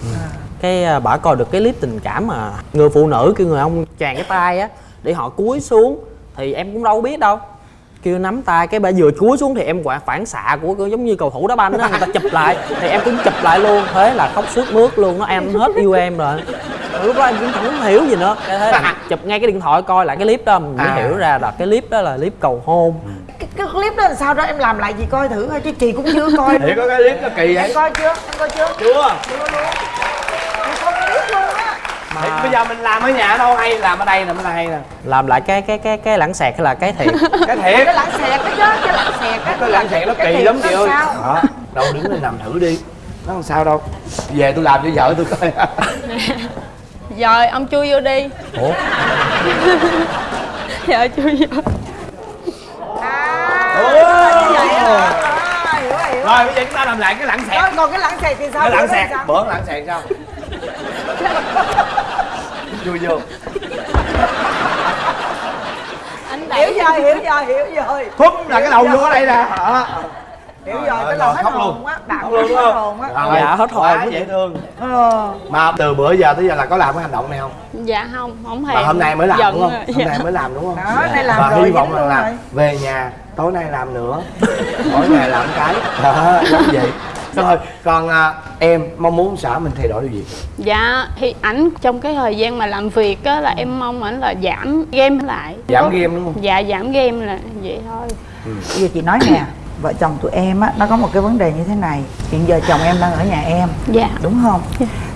Cái à, bả coi được cái clip tình cảm mà người phụ nữ kêu người ông tràn cái tay á để họ cúi xuống thì em cũng đâu biết đâu. Kêu nắm tay cái bà vừa cúi xuống thì em quả phản xạ của giống như cầu thủ đá banh á người ta chụp lại. Thì em cũng chụp lại luôn thế là khóc suốt mướt luôn nó em hết yêu em rồi. Lúc đó em cũng không hiểu gì nữa. Cái thế là chụp ngay cái điện thoại coi lại cái clip đó mình mới À. hiểu ra là cái clip đó là clip cầu hôn. Cái, cái clip đó là sao đó em làm lại gì coi thử thôi chứ chị cũng chưa coi để có cái clip nó kỳ vậy? Em coi chưa? Em coi chưa? Chưa. Chưa luôn em coi clip luôn á Thì bây giờ mình làm ở nhà đâu hay làm ở đây nè mới là hay nè. Làm lại cái cái cái cái lãng xẹt hay là cái thiệt? Cái thiệt. Cái lãng xẹt đó chứ cái lãng xẹt á cái lãng xẹt nó Cái kỳ lắm nó chị ơi. sao? đó đâu đứng lên làm thử đi. Nó không sao đâu. Về tôi làm cho vợ tôi coi. Rồi ông chui vô đi. Ủa? Dạ chui vô. Rồi bây giờ chúng ta làm lại cái lãng xẹt. Rồi, còn cái lãng xẹt thì sao? Cái xẹt. sao? bữa lãng xẹt sao vui vô. Anh hiểu rồi hiểu rồi hiểu rồi. Thúc là cái đầu vô ở đây nè. Đó. hiểu Rồi, cái lòng rồi, hết hồn á. Bạn luôn hết hồn á. Dạ, hết hồn. quá dễ thương. Ờ. mà từ bữa giờ tới giờ là có làm cái hành động này không? Dạ không không mà hôm nay mới làm đúng không? hôm Dạ. nay mới làm đúng không? Đó, nay làm và rồi, hy vọng là rồi. về nhà tối nay làm nữa. Mỗi ngày làm cái. Đó vậy rồi còn à, em mong muốn xã mình thay đổi điều gì? Dạ thì ảnh trong cái thời gian mà làm việc á là em mong ảnh là giảm game lại. Giảm game đúng không? Dạ giảm game là vậy thôi. Bây giờ chị nói nè vợ chồng tụi em á nó có một cái vấn đề như thế này. Hiện giờ chồng em đang ở nhà em dạ. đúng không?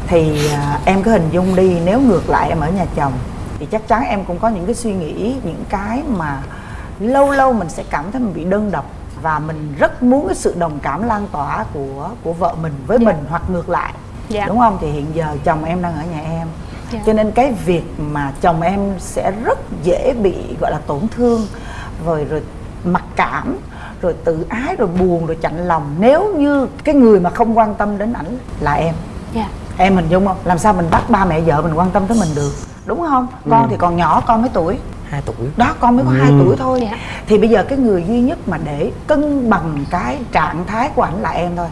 Thì à, em cứ hình dung đi nếu ngược lại em ở nhà chồng thì chắc chắn em cũng có những cái suy nghĩ những cái mà lâu lâu mình sẽ cảm thấy mình bị đơn độc và mình rất muốn cái sự đồng cảm lan tỏa của của vợ mình với mình hoặc ngược lại. Dạ. đúng không? Thì hiện giờ chồng em đang ở nhà em. Dạ. cho nên cái việc mà chồng em sẽ rất dễ bị gọi là tổn thương. Rồi rồi mặc cảm rồi tự ái rồi buồn rồi chạnh lòng. Nếu như cái người mà không quan tâm đến ảnh là em. Dạ. Em hình dung không? Làm sao mình bắt ba mẹ vợ mình quan tâm tới mình được? Đúng không? Con Ừ. thì còn nhỏ con mấy tuổi hai tuổi. Đó con mới có Ừ. 2 tuổi thôi. Dạ. thì bây giờ cái người duy nhất mà để cân bằng cái trạng thái của ảnh là em thôi.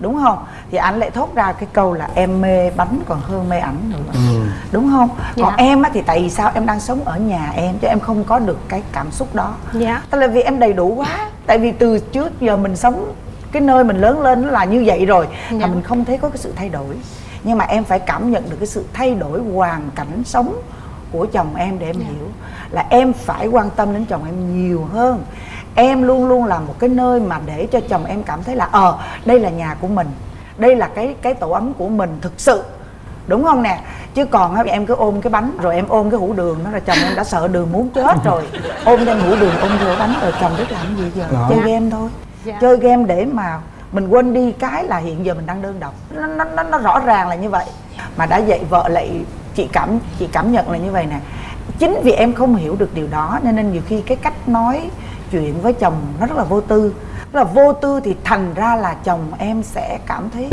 Đúng không? Thì anh lại thốt ra cái câu là em mê bánh còn hơn mê ảnh nữa. Đúng không? Dạ. còn em á thì tại vì sao em đang sống ở nhà em chứ em không có được cái cảm xúc đó. Dạ. Tức là vì em đầy đủ quá. Tại vì từ trước giờ mình sống cái nơi mình lớn lên nó là như vậy rồi Dạ. mà mình không thấy có cái sự thay đổi. Nhưng mà em phải cảm nhận được cái sự thay đổi hoàn cảnh sống của chồng em để em hiểu. Là em phải quan tâm đến chồng em nhiều hơn. Em luôn luôn là một cái nơi mà để cho chồng em cảm thấy là ờ đây là nhà của mình. Đây là cái cái tổ ấm của mình thực sự. Đúng không nè? Chứ còn á, em cứ ôm cái bánh rồi em ôm cái hũ đường đó là chồng em đã sợ đường muốn chết rồi. Ôm đem hũ đường ôm vô bánh rồi chồng biết làm gì giờ? Đó. chơi Dạ. game thôi. Dạ. chơi game để mà mình quên đi cái là hiện giờ mình đang đơn độc. Nó, nó, nó, nó rõ ràng là như vậy. Mà đã dạy vợ lại chị cảm chị cảm nhận là như vậy nè. Chính vì em không hiểu được điều đó nên nên nhiều khi cái cách nói chuyện với chồng nó rất là vô tư. Rất là vô tư thì thành ra là chồng em sẽ cảm thấy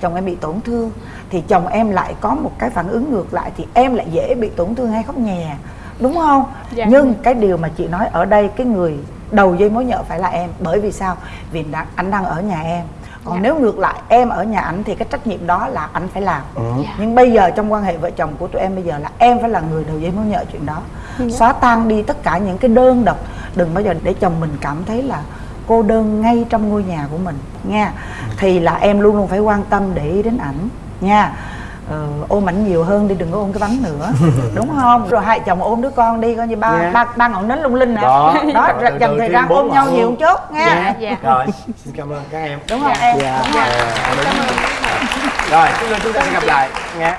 chồng em bị tổn thương. Thì chồng em lại có một cái phản ứng ngược lại thì em lại dễ bị tổn thương hay khóc nhè. Đúng không? Dạ. nhưng cái điều mà chị nói ở đây cái người đầu dây mối nhợ phải là em. Bởi vì sao? Vì anh đang ở nhà em còn Dạ. nếu ngược lại em ở nhà ảnh thì cái trách nhiệm đó là anh phải làm Dạ. nhưng bây giờ trong quan hệ vợ chồng của tụi em bây giờ là em phải là người đầu dây mối nhợ chuyện đó Dạ. xóa tan đi tất cả những cái đơn độc đừng bao giờ để chồng mình cảm thấy là cô đơn ngay trong ngôi nhà của mình nha thì là em luôn luôn phải quan tâm để ý đến ảnh nha ờ, ôm ảnh nhiều hơn đi đừng có ôm cái bánh nữa. Đúng không? Rồi hai chồng ôm đứa con đi coi như ba Dạ. ba ba ngọn nến lung linh nè. Đó. Đó từ từ thời gian ôm nhau nhiều luôn. một chút nha. Dạ. rồi xin cảm ơn các em. Đúng không? Em dạ. Đúng? Dạ, đúng. rồi chúng ta chúng ta sẽ gặp lại. Nghe